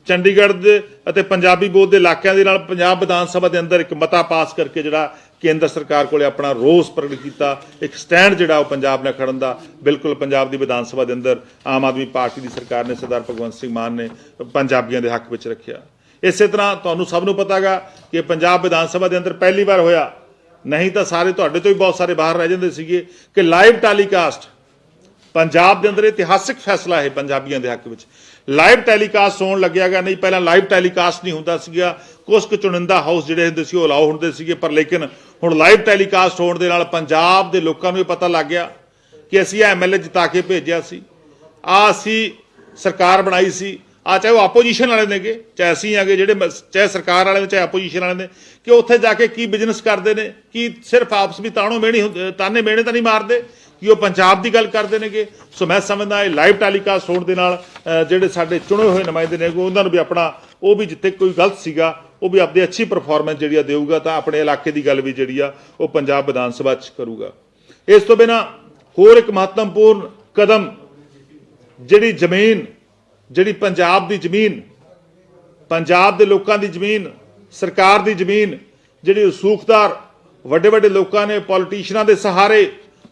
ਚੰਡੀਗੜ੍ਹ ਦੇ ਅਤੇ ਪੰਜਾਬੀ ਬੋਧ ਦੇ ਇਲਾਕਿਆਂ ਦੇ ਨਾਲ ਪੰਜਾਬ ਵਿਧਾਨ ਸਭਾ ਦੇ ਅੰਦਰ ਇੱਕ ਮਤਾ ਪਾਸ ਕਰਕੇ ਜਿਹੜਾ ਕੇਂਦਰ ਸਰਕਾਰ ਕੋਲੇ ਆਪਣਾ ਰੋਸ ਪ੍ਰਗਟ ਕੀਤਾ, ਇੱਕ ਸਟੈਂਡ ਜਿਹੜਾ ਉਹ ਪੰਜਾਬ ਨਾਲ ਖੜਨ ਦਾ, ਬਿਲਕੁਲ ਪੰਜਾਬ ਦੀ ਵਿਧਾਨ ਸਭਾ ਦੇ ਅੰਦਰ ਆਮ ਆਦਮੀ ਪਾਰਟੀ ਦੀ ਸਰਕਾਰ ਨੇ ਸਰਦਾਰ ਭਗਵੰਤ ਸਿੰਘ ਮਾਨ ਨੇ ਪੰਜਾਬੀਆਂ ਦੇ ਹੱਕ ਵਿੱਚ ਰੱਖਿਆ। ਇਸੇ ਤਰ੍ਹਾਂ ਤੁਹਾਨੂੰ ਸਭ ਨੂੰ ਪਤਾਗਾ ਕਿ ਪੰਜਾਬ ਵਿਧਾਨ ਸਭਾ ਦੇ ਅੰਦਰ ਪਹਿਲੀ ਵਾਰ ਹੋਇਆ। ਨਹੀਂ ਤਾਂ ਸਾਰੇ ਤੁਹਾਡੇ ਤੋਂ ਵੀ ਬਹੁਤ ਸਾਰੇ ਬਾਹਰ ਰਹਿ ਜਾਂਦੇ ਸੀਗੇ ਕਿ ਲਾਈਵ ਟੈਲੀਕਾਸਟ। ਪੰਜਾਬ ਦੇ ਅੰਦਰ ਇਤਿਹਾਸਿਕ ਫੈਸਲਾ ਹੈ ਪੰਜਾਬੀਆਂ ਦੇ ਹੱਕ ਵਿੱਚ। ਲਾਈਵ ਟੈਲੀਕਾਸਟ ਹੋਣ ਲੱਗਿਆਗਾ ਨਹੀਂ, ਪਹਿਲਾਂ ਲਾਈਵ ਟੈਲੀਕਾਸਟ ਨਹੀਂ ਹੁੰਦਾ ਸੀਗਾ। ਕੁਝ ਕੁ ਚੁਣਿੰਦਾ ਹਾਊਸ ਜਿਹੜੇ ਹੁੰਦੇ ਸੀ ਉਹ ਅਲਾਉ ਹੁੰਦੇ ਸੀਗੇ, ਪਰ ਲੇਕਿਨ ਹੁਣ ਲਾਈਵ ਟੈਲੀਕਾਸਟ ਹੋਣ ਦੇ ਨਾਲ ਪੰਜਾਬ ਦੇ ਲੋਕਾਂ ਨੂੰ ਇਹ ਪਤਾ ਲੱਗ ਗਿਆ ਕਿ ਅਸੀਂ ਇਹ ਐਮਐਲਏ ਜਿਤਾ ਕੇ ਭੇਜਿਆ ਸੀ। ਆ ਅਸੀਂ ਸਰਕਾਰ ਬਣਾਈ ਸੀ। ਆ ਚਾਹੇ ਉਹ ਆਪੋਜੀਸ਼ਨ ਵਾਲੇ ਨੇਗੇ, ਚਾਹੇ ਅਸੀਂ ਆਗੇ ਜਿਹੜੇ ਮ- ਚਾਹੇ ਸਰਕਾਰ ਵਾਲੇ ਨੇ, ਚਾਹੇ ਆਪੋਜੀਸ਼ਨ ਵਾਲੇ ਨੇ, ਕਿ ਉੱਥੇ ਜਾ ਕੇ ਕੀ ਬਿਜ਼ਨਸ ਕਰਦੇ ਨੇ, ਕੀ ਸਿਰਫ ਆਪਸ ਵਿੱਚ ਤਾਣੋ ਮੇਣੀ ਹੁੰਦੇ- ਤਾਨੇ ਮੇਣੇ ਤਾਂ ਨਹੀਂ ਮਾਰਦੇ, ਕਿ ਉਹ ਪੰਜਾਬ ਦੀ ਗੱਲ ਕਰਦੇ ਨੇਗੇ। ਸੋ ਮੈਂ ਸਮਝਦਾ ਇਹ ਲਾਈਵ ਟੈਲੀਕਾਸਟ ਹੋਣ ਦੇ ਨਾਲ ਜਿਹੜੇ ਸਾਡੇ ਚੁਣੇ ਹੋਏ ਨੁਮਾਇੰਦੇ ਨੇ ਉਹਨਾਂ ਨੂੰ ਵੀ ਆਪਣਾ, ਉਹ ਵੀ ਜਿੱਥੇ ਕੋਈ ਗਲਤ ਸੀਗਾ ਉਹ ਵੀ ਆਪਣੀ ਅੱਛੀ ਪਰਫਾਰਮੈਂਸ ਜਿਹੜੀ ਆ ਦੇਊਗਾ ਤਾਂ ਆਪਣੇ ਇਲਾਕੇ ਦੀ ਗੱਲ ਵੀ ਜਿਹੜੀ ਆ ਉਹ ਪੰਜਾਬ ਵਿਧਾਨ ਸਭਾ 'ਚ ਕਰੂਗਾ। ਇਸ ਤੋਂ ਬਿਨਾ ਹੋਰ ਇੱਕ ਮਹੱਤਵਪੂਰਨ ਕਦਮ ਜਿਹੜੀ ਜ਼ਮੀਨ, ਜਿਹੜੀ ਪੰਜਾਬ ਦੀ ਜ਼ਮੀਨ, ਪੰਜਾਬ ਦੇ ਲੋਕਾਂ ਦੀ ਜ਼ਮੀਨ, ਸਰਕਾਰ ਦੀ ਜ਼ਮੀਨ, ਜਿਹੜੀ ਰਸੂਖਦਾਰ ਵੱਡੇ ਵੱਡੇ ਲੋਕਾਂ ਨੇ ਪੋਲੀਟੀਸ਼ੀਅਨਾਂ ਦੇ ਸਹਾਰੇ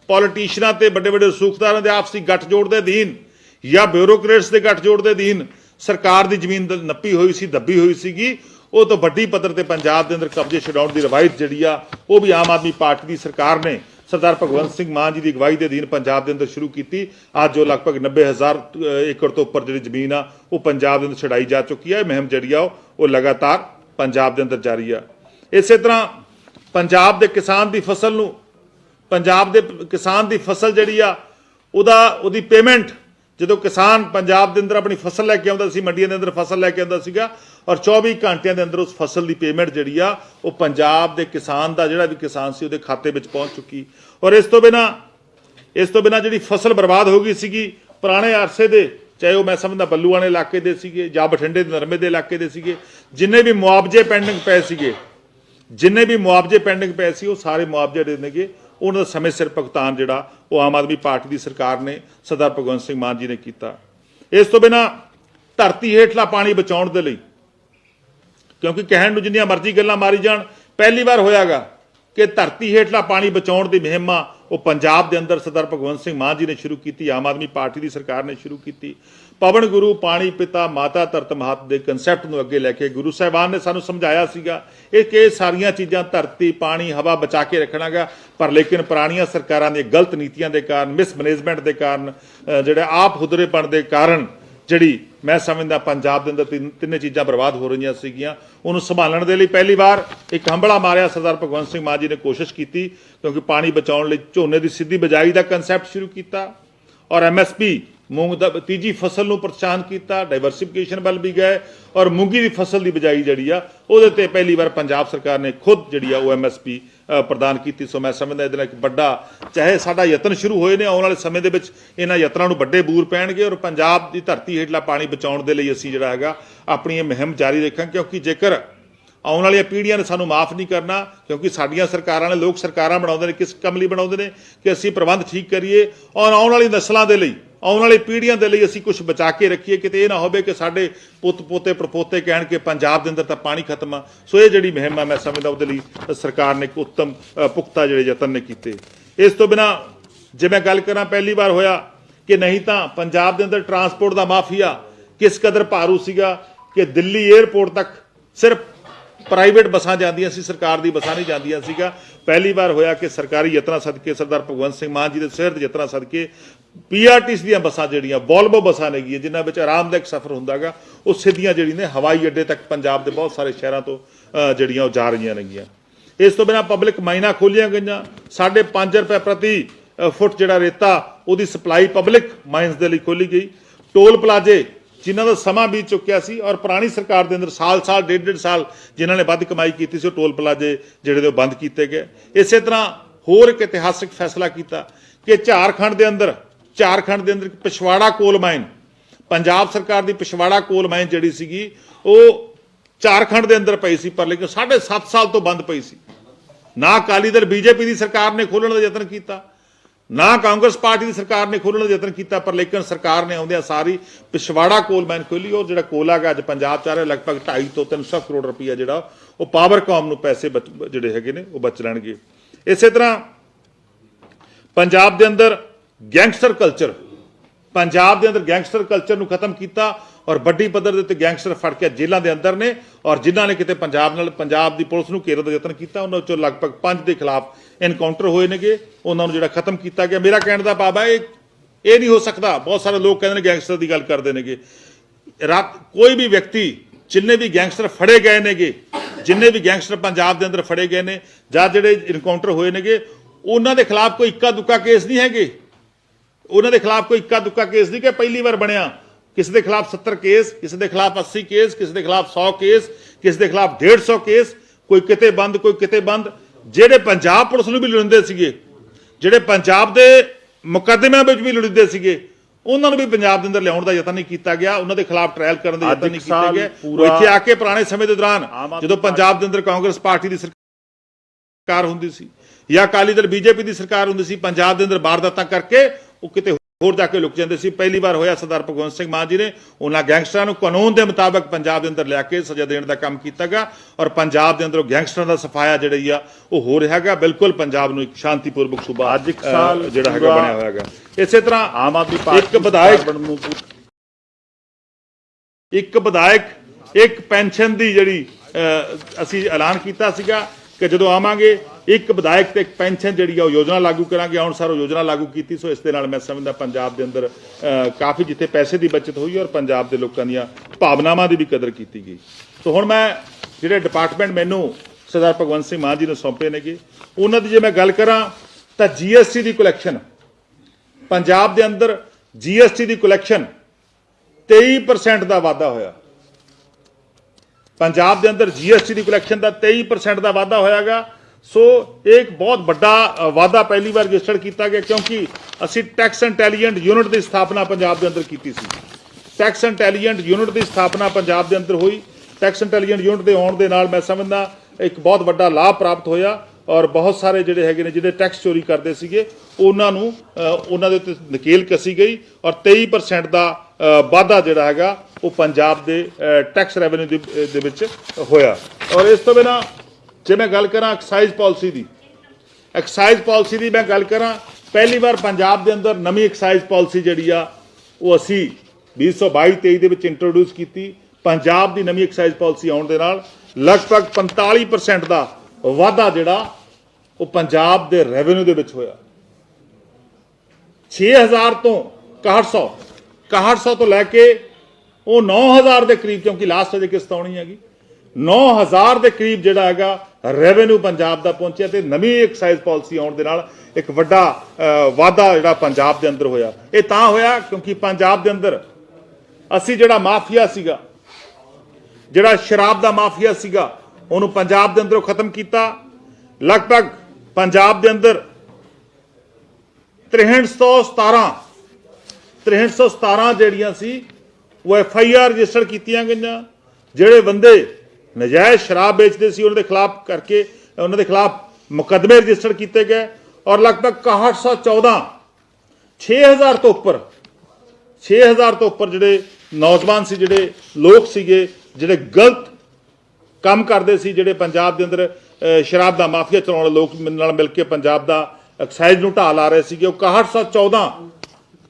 ਪੋਲੀਟੀਸ਼ੀਅਨਾਂ ਤੇ ਵੱਡੇ ਵੱਡੇ ਰਸੂਖਦਾਰਾਂ ਦੇ ਆਪਸੀ ਗੱਠਜੋੜ ਦੇ ਅਧੀਨ ਜਾਂ ਬਿਊਰੋਕਰੇਟਸ ਦੇ ਗੱਠਜੋੜ ਦੇ ਅਧੀਨ ਸਰਕਾਰ ਦੀ ਜ਼ਮੀਨ ਨੱਪੀ ਹੋਈ ਸੀ, ਦੱਬੀ ਹੋਈ ਸੀਗੀ ਉਹ ਤੋਂ ਵੱਡੀ ਪੱਧਰ ਤੇ ਪੰਜਾਬ ਦੇ ਅੰਦਰ ਕਬਜ਼ੇ ਛਡਾਉਣ ਦੀ ਰਵਾਇਤ ਜਿਹੜੀ ਆ, ਉਹ ਵੀ ਆਮ ਆਦਮੀ ਪਾਰਟੀ ਦੀ ਸਰਕਾਰ ਨੇ ਸਰਦਾਰ ਭਗਵੰਤ ਸਿੰਘ ਮਾਨ ਜੀ ਦੀ ਅਗਵਾਈ ਦੇ ਅਧੀਨ ਪੰਜਾਬ ਦੇ ਅੰਦਰ ਸ਼ੁਰੂ ਕੀਤੀ। ਅੱਜ ਜੋ ਲਗਭਗ 90000 ਏਕੜ ਤੋਂ ਉੱਪਰ ਜਿਹੜੀ ਜ਼ਮੀਨ ਆ, ਉਹ ਪੰਜਾਬ ਦੇ ਅੰਦਰ ਛਡਾਈ ਜਾ ਚੁੱਕੀ ਹੈ ਇਹ ਮੁਹਿੰਮ ਜਿਹੜੀ ਆ, ਉਹ- ਉਹ ਲਗਾਤਾਰ ਪੰਜਾਬ ਦੇ ਅੰਦਰ ਜਾਰੀ ਆ। ਇਸੇ ਤਰ੍ਹਾਂ ਪੰਜਾਬ ਦੇ ਕਿਸਾਨ ਦੀ ਫਸਲ ਨੂੰ, ਪੰਜਾਬ ਦੇ ਕਿਸਾਨ ਦੀ ਫਸਲ ਜਿਹੜੀ ਆ, ਉਹਦਾ ਉਹਦੀ ਪੇਮੈਂਟ ਜਦੋਂ ਕਿਸਾਨ ਪੰਜਾਬ ਦੇ ਅੰਦਰ ਆਪਣੀ ਫਸਲ ਲੈ ਕੇ ਆਉਂਦਾ ਸੀ, ਮੰਡੀਆਂ ਦੇ ਅੰਦਰ ਫਸਲ ਲੈ ਕੇ ਆਉਂਦਾ ਸੀਗਾ ਔਰ 24 ਘੰਟਿਆਂ ਦੇ ਅੰਦਰ ਉਸ ਫਸਲ ਦੀ ਪੇਮੈਂਟ ਜਿਹੜੀ ਆ, ਉਹ ਪੰਜਾਬ ਦੇ ਕਿਸਾਨ ਦਾ ਜਿਹੜਾ ਵੀ ਕਿਸਾਨ ਸੀ, ਉਹਦੇ ਖਾਤੇ ਵਿੱਚ ਪਹੁੰਚ ਚੁੱਕੀ। ਔਰ ਇਸ ਤੋਂ ਬਿਨਾ, ਇਸ ਤੋਂ ਬਿਨਾ ਜਿਹੜੀ ਫਸਲ ਬਰਬਾਦ ਹੋ ਗਈ ਸੀਗੀ, ਪੁਰਾਣੇ ਅਰਸੇ ਦੇ, ਚਾਹੇ ਉਹ ਮੈਂ ਸਮਝਦਾ ਬੱਲੂਆਣੇ ਇਲਾਕੇ ਦੇ ਸੀਗੇ, ਜਾਂ ਬਠਿੰਡੇ ਦੇ ਨਰਮੇ ਦੇ ਇਲਾਕੇ ਦੇ ਸੀਗੇ, ਜਿੰਨੇ ਵੀ ਮੁਆਵਜ਼ੇ ਪੈਂਡਿੰਗ ਪਏ ਸੀਗੇ, ਜਿੰਨੇ ਵੀ ਮੁਆਵਜ਼ੇ ਪੈਂਡਿੰਗ ਪਏ ਸੀ, ਉਹ ਸਾਰੇ ਮੁਆਵਜ਼ੇ ਜਿਹੜੇ ਨੇਗੇ, ਉਹਨਾਂ ਦਾ ਸਮੇਂ ਸਿਰ ਭੁਗਤਾਨ ਜਿਹੜਾ ਉਹ ਆਮ ਆਦਮੀ ਪਾਰਟੀ ਦੀ ਸਰਕਾਰ ਨੇ, ਸਰਦਾਰ ਭਗਵੰਤ ਸਿੰਘ ਮਾਨ ਜੀ ਨੇ ਕੀਤਾ। ਇਸ ਤੋਂ ਬਿਨਾ ਧਰਤੀ ਹੇਠਲਾ ਪਾਣੀ ਬਚਾਉਣ ਦੇ ਲਈ, ਕਿਉਂਕਿ ਕਹਿਣ ਨੂੰ ਜਿੰਨੀਆਂ ਮਰਜ਼ੀ ਗੱਲਾਂ ਮਾਰੀ ਜਾਣ, ਪਹਿਲੀ ਵਾਰ ਹੋਇਆਗਾ ਕਿ ਧਰਤੀ ਹੇਠਲਾ ਪਾਣੀ ਬਚਾਉਣ ਦੀ ਮੁਹਿੰਮ ਉਹ ਪੰਜਾਬ ਦੇ ਅੰਦਰ ਸਰਦਾਰ ਭਗਵੰਤ ਸਿੰਘ ਮਾਨ ਜੀ ਨੇ ਸ਼ੁਰੂ ਕੀਤੀ ਆਮ ਆਦਮੀ ਪਾਰਟੀ ਦੀ ਸਰਕਾਰ ਨੇ ਸ਼ੁਰੂ ਕੀਤੀ। ਪਵਨ ਗੁਰੂ ਪਾਣੀ ਪਿਤਾ ਮਾਤਾ ਧਰਤ ਮਹਤ ਦੇ ਕਨਸੈਪਟ ਨੂੰ ਅੱਗੇ ਲੈ ਕੇ ਗੁਰੂ ਸਾਹਿਬਾਨ ਨੇ ਸਾਨੂੰ ਸਮਝਾਇਆ ਸੀਗਾ ਇਹ ਕਿ ਸਾਰੀਆਂ ਚੀਜ਼ਾਂ ਧਰਤੀ ਪਾਣੀ ਹਵਾ ਬਚਾ ਕੇ ਰੱਖਣਾਗਾ ਪਰ ਲੇਕਿਨ ਪੁਰਾਣੀਆਂ ਸਰਕਾਰਾਂ ਦੀਆਂ ਗਲਤ ਨੀਤੀਆਂ ਦੇ ਕਾਰਨ ਮਿਸਮੈਨੇਜਮੈਂਟ ਦੇ ਕਾਰਨ ਅ, ਜਿਹੜਾ ਆਪ ਹੁਦਰੇਪਣ ਦੇ ਕਾਰਨ ਜਿਹੜੀ ਮੈਂ ਸਮਝਦਾ ਪੰਜਾਬ ਦੇ ਅੰਦਰ ਤਿੰਨ- ਤਿੰਨੇ ਚੀਜ਼ਾਂ ਬਰਬਾਦ ਹੋ ਰਹੀਆਂ ਸੀਗੀਆਂ, ਉਹਨੂੰ ਸੰਭਾਲਣ ਦੇ ਲਈ ਪਹਿਲੀ ਵਾਰ ਇੱਕ ਹੰਬੜਾ ਮਾਰਿਆ ਸਰਦਾਰ ਭਗਵੰਤ ਸਿੰਘ ਮਾਨ ਜੀ ਨੇ ਕੋਸ਼ਿਸ਼ ਕੀਤੀ, ਕਿਉਂਕਿ ਪਾਣੀ ਬਚਾਉਣ ਲਈ ਝੋਨੇ ਦੀ ਸਿੱਧੀ ਬਜਾਈ ਦਾ ਕਨਸੈਪਟ ਸ਼ੁਰੂ ਕੀਤਾ ਔਰ ਐਮਐਸਪੀ ਮੂੰਗ ਦਾ ਤੀਜੀ ਫਸਲ ਨੂੰ ਪ੍ਰੋਤਸਾਹਨ ਕੀਤਾ ਡਾਈਵਰਸਿਫਿਕੇਸ਼ਨ ਵੱਲ ਵੀ ਗਏ ਔਰ ਮੂੰਗੀ ਦੀ ਫਸਲ ਦੀ ਬਜਾਈ ਜਿਹੜੀ ਆ, ਉਹਦੇ ਤੇ ਪਹਿਲੀ ਵਾਰ ਪੰਜਾਬ ਸਰਕਾਰ ਨੇ ਖੁਦ ਜਿਹੜੀ ਆ ਉਹ ਐਮਐਸਪੀ ਪ੍ਰਦਾਨ ਕੀਤੀ। ਸੋ ਮੈਂ ਸਮਝਦਾ ਇਹਦੇ ਨਾਲ ਇੱਕ ਵੱਡਾ, ਚਾਹੇ ਸਾਡਾ ਯਤਨ ਸ਼ੁਰੂ ਹੋਏ ਨੇ, ਆਉਣ ਵਾਲੇ ਸਮੇਂ ਦੇ ਵਿੱਚ ਇਹਨਾਂ ਯਤਨਾਂ ਨੂੰ ਵੱਡੇ ਬੂਰ ਪੈਣਗੇ ਔਰ ਪੰਜਾਬ ਦੀ ਧਰਤੀ ਹੇਠਲਾ ਪਾਣੀ ਬਚਾਉਣ ਦੇ ਲਈ ਅਸੀਂ ਜਿਹੜਾ ਹੈਗਾ ਆਪਣੀ ਇਹ ਮੁਹਿੰਮ ਜਾਰੀ ਰੱਖਾਂ ਕਿਉਂਕਿ ਜੇਕਰ ਆਉਣ ਵਾਲੀਆਂ ਪੀੜ੍ਹੀਆਂ ਨੇ ਸਾਨੂੰ ਮਾਫ ਨਹੀਂ ਕਰਨਾ, ਕਿਉਂਕਿ ਸਾਡੀਆਂ ਸਰਕਾਰਾਂ ਨੇ, ਲੋਕ ਸਰਕਾਰਾਂ ਬਣਾਉਂਦੇ ਨੇ, ਕਿਸ ਕੰਮ ਲਈ ਬਣਾਉਂਦੇ ਨੇ, ਕਿ ਅਸੀਂ ਪ੍ਰਬੰਧ ਠੀਕ ਕਰੀਏ ਔਰ ਆਉਣ ਵਾਲੀ ਨਸਲਾਂ ਦੇ ਲਈ ਆਉਣ ਵਾਲੀ ਪੀੜ੍ਹੀਆਂ ਦੇ ਲਈ ਅਸੀਂ ਕੁਝ ਬਚਾ ਕੇ ਰੱਖੀਏ। ਕਿਤੇ ਇਹ ਨਾ ਹੋਵੇ ਕਿ ਸਾਡੇ ਪੁੱਤ ਪੋਤੇ ਪੜਪੋਤੇ ਕਹਿਣ ਕਿ ਪੰਜਾਬ ਦੇ ਅੰਦਰ ਤਾਂ ਪਾਣੀ ਖਤਮ ਆ। ਸੋ ਇਹ ਜਿਹੜੀ ਮੁਹਿੰਮ ਆ ਮੈਂ ਸਮਝਦਾ ਉਹਦੇ ਲਈ ਸਰਕਾਰ ਨੇ ਇੱਕ ਉੱਤਮ ਪੁਖਤਾ ਜਿਹੜੇ ਯਤਨ ਨੇ ਕੀਤੇ। ਇਸ ਤੋਂ ਬਿਨਾ ਜੇ ਮੈਂ ਗੱਲ ਕਰਾਂ, ਪਹਿਲੀ ਵਾਰ ਹੋਇਆ ਕਿ ਨਹੀਂ ਤਾਂ ਪੰਜਾਬ ਦੇ ਅੰਦਰ ਟਰਾਂਸਪੋਰਟ ਦਾ ਮਾਫੀਆ ਕਿਸ ਕਦਰ ਭਾਰੂ ਸੀਗਾ ਕਿ ਦਿੱਲੀ 에ਅਰਪੋਰਟ ਤੱਕ ਸਿਰਫ ਪ੍ਰਾਈਵੇਟ ਬੱਸਾਂ ਜਾਂਦੀਆਂ ਸੀ, ਸਰਕਾਰ ਦੀ ਬੱਸਾਂ ਨਹੀਂ ਜਾਂਦੀਆਂ ਸੀਗਾ। ਪਹਿਲੀ ਵਾਰ ਹੋਇਆ ਕਿ ਸਰਕਾਰੀ ਯਤਨਾਂ ਸਦਕੇ ਸਰਦਾਰ ਭਗਵੰਤ ਸਿੰਘ ਮਾਨ ਜੀ ਦੇ ਸਿਰ ਦੇ ਯਤਨਾਂ ਸਦਕੇ ਪੀਆਰਟੀਸੀ ਦੀਆਂ ਬੱਸਾਂ ਜਿਹੜੀਆਂ ਵੋਲਵੋ ਬੱਸਾਂ ਨੇਗੀਆਂ ਜਿਨ੍ਹਾਂ ਵਿੱਚ ਆਰਾਮਦਾਇਕ ਸਫ਼ਰ ਹੁੰਦਾਗਾ ਉਹ ਸਿੱਧੀਆਂ ਜਿਹੜੀ ਨੇ ਹਵਾਈ ਅੱਡੇ ਤੱਕ ਪੰਜਾਬ ਦੇ ਬਹੁਤ ਸਾਰੇ ਸ਼ਹਿਰਾਂ ਤੋਂ ਜਿਹੜੀਆਂ ਉਹ ਜਾ ਰਹੀਆਂ ਨੇਗੀਆਂ ਇਸ ਤੋਂ ਬਿਨਾ ਪਬਲਿਕ ਮਾਈਨਾਂ ਖੋਲੀਆਂ ਗਈਆਂ, ਸਾਢੇ 5 ਰੁਪਏ ਪ੍ਰਤੀ ਫੁੱਟ ਜਿਹੜਾ ਰੇਤਾ, ਉਹਦੀ ਸਪਲਾਈ ਪਬਲਿਕ ਮਾਈਨਸ ਦੇ ਲਈ ਖੋਲੀ ਗਈ। ਟੋਲ ਪਲਾਜ਼ੇ ਜਿਨ੍ਹਾਂ ਦਾ ਸਮਾਂ ਬੀਤ ਚੁੱਕਿਆ ਸੀ ਔਰ ਪੁਰਾਣੀ ਸਰਕਾਰ ਦੇ ਅੰਦਰ ਸਾਲ-ਸਾਲ, ਡੇਢ-ਡੇਢ ਸਾਲ ਜਿਨ੍ਹਾਂ ਨੇ ਵੱਧ ਕਮਾਈ ਕੀਤੀ ਸੀ, ਉਹ ਟੋਲ ਪਲਾਜ਼ੇ ਜਿਹੜੇ ਦੇ ਉਹ ਬੰਦ ਕੀਤੇ ਗਏ। ਇਸੇ ਤਰ੍ਹਾਂ ਹੋਰ ਇੱਕ ਇਤਿਹਾਸਿਕ ਫੈਸਲਾ ਕੀਤਾ ਕਿ ਝਾਰਖੰਡ ਦੇ ਅੰਦਰ ਝਾਰਖੰਡ ਦੇ ਅੰਦਰ ਪਿਛਵਾੜਾ ਕੋਲ ਮਾਈਨ, ਪੰਜਾਬ ਸਰਕਾਰ ਦੀ ਪਿਛਵਾੜਾ ਕੋਲ ਮਾਈਨ ਜਿਹੜੀ ਸੀਗੀ, ਉਹ ਝਾਰਖੰਡ ਦੇ ਅੰਦਰ ਪਈ ਸੀ, ਪਰ ਲੇਕਿਨ 7.5 ਸਾਲ ਤੋਂ ਬੰਦ ਪਈ ਸੀ। ਨਾ ਅਕਾਲੀ ਦਲ ਬੀਜੇਪੀ ਦੀ ਸਰਕਾਰ ਨੇ ਖੋਲਣ ਦਾ ਯਤਨ ਕੀਤਾ, ਨਾ ਕਾਂਗਰਸ ਪਾਰਟੀ ਦੀ ਸਰਕਾਰ ਨੇ ਖੋਲਣ ਦਾ ਯਤਨ ਕੀਤਾ, ਪਰ ਲੇਕਿਨ ਸਰਕਾਰ ਨੇ ਆਉਂਦਿਆਂ ਸਾਰੀ ਪਿਛਵਾੜਾ ਕੋਲ ਮਾਈਨ ਖੋਲੀ ਉਹ ਜਿਹੜਾ ਕੋਲਾ ਗਾ ਅੱਜ ਪੰਜਾਬ ਚ ਆ ਰਿਹਾ, ਲਗਭਗ 2.5 ਤੋਂ 300 ਕਰੋੜ ਰੁਪਈਆ ਜਿਹੜਾ, ਉਹ ਪਾਵਰਕਾਮ ਨੂੰ ਪੈਸੇ ਬਚ- ਜਿਹੜੇ ਹੈਗੇ ਨੇ, ਉਹ ਬਚ ਲੈਣਗੇ। ਇਸੇ ਤਰ੍ਹਾਂ ਪੰਜਾਬ ਦੇ ਅੰਦਰ ਗੈਂਗਸਟਰ ਕਲਚਰ ਪੰਜਾਬ ਦੇ ਅੰਦਰ ਗੈਂਗਸਟਰ ਕਲਚਰ ਨੂੰ ਖਤਮ ਕੀਤਾ ਔਰ ਵੱਡੀ ਪੱਧਰ ਦੇ ਉੱਤੇ ਗੈਂਗਸਟਰ ਫੜ ਕੇ ਜੇਲ੍ਹਾਂ ਦੇ ਅੰਦਰ ਨੇ ਔਰ ਜਿਨ੍ਹਾਂ ਨੇ ਕਿਤੇ ਪੰਜਾਬ ਨਾਲ, ਪੰਜਾਬ ਦੀ ਪੁਲਿਸ ਨੂੰ ਘੇਰਨ ਦਾ ਯਤਨ ਕੀਤਾ, ਉਹਨਾਂ ਵਿੱਚੋਂ ਲਗਭਗ 5 ਦੇ ਖਿਲਾਫ ਐਨਕਾਊਂਟਰ ਹੋਏ ਨੇਗੇ। ਉਹਨਾਂ ਨੂੰ ਜਿਹੜਾ ਖਤਮ ਕੀਤਾ ਗਿਆ। ਮੇਰਾ ਕਹਿਣ ਦਾ ਬਾਬਾ ਇਹ ਇਹ ਨਹੀਂ ਹੋ ਸਕਦਾ। ਬਹੁਤ ਸਾਰੇ ਲੋਕ ਕਹਿੰਦੇ ਨੇ ਗੈਂਗਸਟਰ ਦੀ ਗੱਲ ਕਰਦੇ ਨੇਗੇ। ਰਾਤ ਕੋਈ ਵੀ ਵਿਅਕਤੀ, ਜਿੰਨੇ ਵੀ ਗੈਂਗਸਟਰ ਫੜੇ ਗਏ ਨੇਗੇ, ਜਿੰਨੇ ਵੀ ਗੈਂਗਸਟਰ ਪੰਜਾਬ ਦੇ ਅੰਦਰ ਫੜੇ ਗਏ ਨੇ ਜਾਂ ਜਿਹੜੇ ਇਨਕਾਊਂਟਰ ਹੋਏ ਨੇਗੇ, ਉਹਨਾਂ ਦੇ ਖਿਲਾਫ ਕੋਈ ਇੱਕਾ ਦੁੱਕਾ ਕੇਸ ਨਹੀਂ ਹੈਗੇ। ਉਹਨਾਂ ਦੇ ਖਿਲਾਫ ਕੋਈ ਇੱਕਾ ਦੁੱਕਾ ਕੇਸ ਨਹੀਂ ਕਿ ਪਹਿਲੀ ਵਾਰ ਬਣਿਆ। ਕਿਸੇ ਦੇ ਖਿਲਾਫ 70 ਕੇਸ ਕਿਸੇ ਦੇ ਖਿਲਾਫ 80 ਕੇਸ ਕਿਸੇ ਦੇ ਖਿਲਾਫ 100 ਕੇਸ ਕਿਸੇ ਦੇ ਖਿਲਾਫ 150 ਕੇਸ ਕੋਈ ਕਿਤੇ ਬੰਦ ਕੋਈ ਕਿਤੇ ਬੰਦ। ਜਿਹੜੇ ਪੰਜਾਬ ਪੁਲਿਸ ਨੂੰ ਵੀ ਲੁੜਿੰਦੇ ਸੀਗੇ ਜਿਹੜੇ ਪੰਜਾਬ ਦੇ ਮੁਕੱਦਮਿਆਂ ਵਿੱਚ ਵੀ ਲੁੜਿੰਦੇ ਸੀਗੇ ਉਹਨਾਂ ਨੂੰ ਵੀ ਪੰਜਾਬ ਦੇ ਅੰਦਰ ਲਿਆਉਣ ਦਾ ਯਤਨ ਨਹੀਂ ਕੀਤਾ ਗਿਆ। ਉਹਨਾਂ ਦੇ ਖਿਲਾਫ ਟ੍ਰਾਇਲ ਕਰਨ ਦੇ ਯਤਨ ਨਹੀਂ ਕੀਤੇ ਗਏ ਉਹ ਇੱਥੇ ਆ ਕੇ ਪੁਰਾਣੇ ਸਮੇਂ ਦੇ ਦੌਰਾਨ ਜਦੋਂ ਪੰਜਾਬ ਦੇ ਅੰਦਰ ਕਾਂਗਰਸ ਪਾਰਟੀ ਦੀ ਸਰਕਾਰ ਹੁੰਦੀ ਸੀ ਜਾਂ ਅਕਾਲੀ ਦਲ ਬੀਜੇਪੀ ਦੀ ਸਰਕਾਰ ਹੁੰਦੀ ਸੀ ਪੰਜਾਬ ਦੇ ਅੰਦਰ ਵਾਰਦਾਤਾਂ ਕਰਕੇ ਉਹ ਕਿਤੇ ਹੋਰ ਜਾ ਕੇ ਲੁਕ ਜਾਂਦੇ ਸੀ। ਪਹਿਲੀ ਵਾਰ ਹੋਇਆ ਸਰਦਾਰ ਭਗਵੰਤ ਸਿੰਘ ਮਾਨ ਜੀ ਨੇ। ਉਹਨਾਂ ਗੈਂਗਸਟਰਾਂ ਨੂੰ ਕਾਨੂੰਨ ਦੇ ਮੁਤਾਬਕ ਪੰਜਾਬ ਦੇ ਅੰਦਰ ਲਿਆ ਕੇ ਸਜ਼ਾ ਦੇਣ ਦਾ ਕੰਮ ਕੀਤਾਗਾ ਔਰ ਪੰਜਾਬ ਦੇ ਅੰਦਰੋਂ ਗੈਂਗਸਟਰਾਂ ਦਾ ਸਫਾਇਆ ਜਿਹੜੀ ਆ ਉਹ ਹੋ ਰਿਹਾ ਹੈਗਾ। ਬਿਲਕੁਲ ਪੰਜਾਬ ਨੂੰ ਇੱਕ ਸ਼ਾਂਤੀਪੂਰਵਕ ਸੂਬਾ ਅੱਜ ਇੱਕ ਸਾਲ ਜਿਹੜਾ ਹੈਗਾ ਬਣਿਆ ਹੋਇਆ ਹੈਗਾ। ਇਸੇ ਤਰ੍ਹਾਂ ਆਮ ਆਦਮੀ ਪਾਰਟੀ ਇੱਕ ਵਿਧਾਇਕ ਇੱਕ ਵਿਧਾਇਕ ਇੱਕ ਪੈਨਸ਼ਨ ਦੀ ਜਿਹੜੀ ਅਸੀਂ ਐਲਾਨ ਕੀਤਾ ਸੀਗਾ ਕਿ ਜਦੋਂ ਆਵਾਂਗੇ ਇੱਕ ਵਿਧਾਇਕ ਤੇ ਇੱਕ ਪੈਨਸ਼ਨ ਜਿਹੜੀ ਆ ਉਹ ਯੋਜਨਾ ਲਾਗੂ ਕਰਾਂਗੇ ਹੁਣ ਸਾਰ ਉਹ ਯੋਜਨਾ ਲਾਗੂ ਕੀਤੀ, ਸੋ ਇਸ ਦੇ ਨਾਲ ਮੈਂ ਸਮਝਦਾ ਪੰਜਾਬ ਦੇ ਅੰਦਰ ਕਾਫੀ ਜਿੱਥੇ ਪੈਸੇ ਦੀ ਬਚਤ ਹੋਈ ਔਰ ਪੰਜਾਬ ਦੇ ਲੋਕਾਂ ਦੀਆਂ ਭਾਵਨਾਵਾਂ ਦੀ ਵੀ ਕਦਰ ਕੀਤੀ ਗਈ। ਸੋ ਹੁਣ ਮੈਂ ਜਿਹੜੇ ਡਿਪਾਰਟਮੈਂਟ ਮੈਨੂੰ ਸਰਦਾਰ ਭਗਵੰਤ ਸਿੰਘ ਮਾਨ ਜੀ ਨੂੰ ਸੌਂਪੇ ਨੇਗੇ, ਉਹਨਾਂ ਦੀ ਜੇ ਮੈਂ ਗੱਲ ਕਰਾਂ ਤਾਂ ਜੀਐਸਟੀ ਦੀ ਕਲੈਕਸ਼ਨ ਪੰਜਾਬ ਦੇ ਅੰਦਰ ਜੀਐਸਟੀ ਦੀ ਕਲੈਕਸ਼ਨ 23% ਦਾ ਵਾਧਾ ਹੋਇਆ। ਪੰਜਾਬ ਦੇ ਅੰਦਰ ਜੀਐਸਟੀ ਦੀ ਕਲੈਕਸ਼ਨ ਦਾ 23% ਦਾ ਵਾਧਾ ਹੋਇਆਗਾ ਸੋ ਇਹ ਇੱਕ ਬਹੁਤ ਵੱਡਾ ਅ, ਵਾਧਾ ਪਹਿਲੀ ਵਾਰ ਰਜਿਸਟਰ ਕੀਤਾ ਗਿਆ ਕਿਉਂਕਿ ਅਸੀਂ ਟੈਕਸ ਇੰਟੈਲੀਜੈਂਟ ਯੂਨਿਟ ਦੀ ਸਥਾਪਨਾ ਪੰਜਾਬ ਦੇ ਅੰਦਰ ਕੀਤੀ ਸੀ। ਟੈਕਸ ਇੰਟੈਲੀਜੈਂਟ ਯੂਨਿਟ ਦੀ ਸਥਾਪਨਾ ਪੰਜਾਬ ਦੇ ਅੰਦਰ ਹੋਈ। ਟੈਕਸ ਇੰਟੈਲੀਜੈਂਟ ਯੂਨਿਟ ਦੇ ਆਉਣ ਦੇ ਨਾਲ ਮੈਂ ਸਮਝਦਾ ਇੱਕ ਬਹੁਤ ਵੱਡਾ ਲਾਭ ਪ੍ਰਾਪਤ ਹੋਇਆ ਔਰ ਬਹੁਤ ਸਾਰੇ ਜਿਹੜੇ ਹੈਗੇ ਨੇ ਜਿਹੜੇ ਟੈਕਸ ਚੋਰੀ ਕਰਦੇ ਸੀਗੇ ਉਹਨਾਂ ਨੂੰ ਉਹਨਾਂ ਦੇ ਉੱਤੇ ਨਕੇਲ ਕਸੀ ਗਈ ਔਰ 23% ਦਾ ਵਾਧਾ ਜਿਹੜਾ ਹੈਗਾ ਉਹ ਪੰਜਾਬ ਦੇ ਟੈਕਸ ਰੈਵਨਿਊ ਦੇ ਦੇ ਵਿੱਚ ਹੋਇਆ। ਔਰ ਇਸ ਤੋਂ ਬਿਨਾ ਜੇ ਮੈਂ ਗੱਲ ਕਰਾਂ ਐਕਸਾਈਜ਼ ਪਾਲਿਸੀ ਦੀ ਐਕਸਾਈਜ਼ ਪਾਲਿਸੀ ਦੀ ਮੈਂ ਗੱਲ ਕਰਾਂ, ਪਹਿਲੀ ਵਾਰ ਪੰਜਾਬ ਦੇ ਅੰਦਰ ਨਵੀਂ ਐਕਸਾਈਜ਼ ਪਾਲਿਸੀ ਜਿਹੜੀ ਆ, ਉਹ ਅਸੀਂ 2022 23 ਦੇ ਵਿੱਚ ਇੰਟਰੋਡਿਊਸ ਕੀਤੀ। ਪੰਜਾਬ ਦੀ ਨਵੀਂ ਐਕਸਾਈਜ਼ ਪਾਲਿਸੀ ਆਉਣ ਦੇ ਨਾਲ ਲਗਭਗ 45% ਦਾ ਵਾਧਾ ਜਿਹੜਾ, ਉਹ ਪੰਜਾਬ ਦੇ ਰੈਵਨਿਊ ਦੇ ਵਿੱਚ ਹੋਇਆ। 6000 ਤੋਂ 6100 6100 ਤੋਂ ਲੈ ਕੇ ਉਹ 9000 ਦੇ ਕਰੀਬ, ਕਿਉਂਕਿ ਲਾਸਟ ਅਜੇ ਕਿਸ਼ਤ ਆਉਣੀ ਹੈਗੀ 9000 ਦੇ ਕਰੀਬ ਜਿਹੜਾ ਹੈਗਾ ਰੈਵਨਿਊ ਪੰਜਾਬ ਦਾ ਪਹੁੰਚਿਆ ਤੇ ਨਵੀਂ ਐਕਸਾਈਜ਼ ਪਾਲਿਸੀ ਆਉਣ ਦੇ ਨਾਲ ਇੱਕ ਵੱਡਾ ਅ, ਵਾਧਾ ਜਿਹੜਾ ਪੰਜਾਬ ਦੇ ਅੰਦਰ ਹੋਇਆ। ਇਹ ਤਾਂ ਹੋਇਆ ਕਿਉਂਕਿ ਪੰਜਾਬ ਦੇ ਅੰਦਰ ਅਸੀਂ ਜਿਹੜਾ ਮਾਫੀਆ ਸੀਗਾ ਜਿਹੜਾ ਸ਼ਰਾਬ ਦਾ ਮਾਫੀਆ ਸੀਗਾ ਉਹਨੂੰ ਪੰਜਾਬ ਦੇ ਅੰਦਰੋਂ ਖਤਮ ਕੀਤਾ। ਲਗਭਗ ਪੰਜਾਬ ਦੇ ਅੰਦਰ 6317 6317 ਜਿਹੜੀਆਂ ਸੀ ਉਹ ਐਫ ਆਈ ਆਰ ਰਜਿਸਟਰ ਕੀਤੀਆਂ ਗਈਆਂ ਜਿਹੜੇ ਬੰਦੇ ਨਜਾਇਜ਼ ਸ਼ਰਾਬ ਵੇਚਦੇ ਸੀ, ਉਹਨਾਂ ਦੇ ਖਿਲਾਫ ਕਰਕੇ, ਉਹਨਾਂ ਦੇ ਖਿਲਾਫ ਮੁਕੱਦਮੇ ਰਜਿਸਟਰ ਕੀਤੇ ਗਏ ਔਰ ਲਗਭਗ 6114 6000 ਤੋਂ ਉੱਪਰ 6000 ਤੋਂ ਉੱਪਰ ਜਿਹੜੇ ਨੌਜਵਾਨ ਸੀ, ਜਿਹੜੇ ਲੋਕ ਸੀਗੇ, ਜਿਹੜੇ ਗਲਤ ਕੰਮ ਕਰਦੇ ਸੀ, ਜਿਹੜੇ ਪੰਜਾਬ ਦੇ ਅੰਦਰ ਸ਼ਰਾਬ ਦਾ ਮਾਫੀਆ ਚਲਾਉਣ ਵਾਲੇ ਲੋਕ ਮਿਲ- ਨਾਲ ਮਿਲ ਕੇ ਪੰਜਾਬ ਦਾ ਐਕਸਾਈਜ਼ ਨੂੰ ਢਾਹ ਲਾ ਰਹੇ ਸੀਗੇ, ਉਹ 6114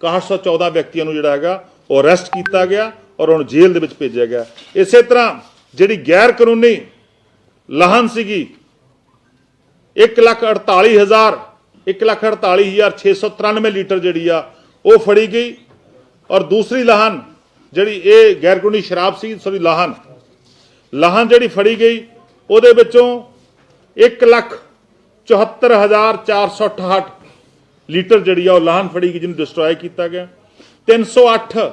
6114 ਵਿਅਕਤੀਆਂ ਨੂੰ ਜਿਹੜਾ ਹੈਗਾ, ਉਹ ਅਰੈਸਟ ਕੀਤਾ ਗਿਆ ਔਰ ਉਹਨੂੰ ਜੇਲ੍ਹ ਦੇ ਵਿੱਚ ਭੇਜਿਆ ਗਿਆ। ਇਸੇ ਤਰ੍ਹਾਂ ਜਿਹੜੀ ਗੈਰ ਕਾਨੂੰਨੀ ਲਾਹਨ ਸੀਗੀ 148000 148693 ਲੀਟਰ ਜਿਹੜੀ ਆ, ਉਹ ਫੜੀ ਗਈ। ਔਰ ਦੂਸਰੀ ਲਾਹਨ ਜਿਹੜੀ ਇਹ ਗੈਰ ਕਾਨੂੰਨੀ ਸ਼ਰਾਬ ਸੀ, ਸੋਰੀ, ਲਾਹਨ ਲਾਹਨ ਜਿਹੜੀ ਫੜੀ ਗਈ, ਉਹਦੇ ਵਿੱਚੋਂ 1 ਲੱਖ 74468 ਲੀਟਰ ਜਿਹੜੀ ਆ, ਉਹ ਲਾਹਨ ਫੜੀ ਗਈ, ਜਿਹਨੂੰ ਡਿਸਟਰੋਏ ਕੀਤਾ ਗਿਆ। 308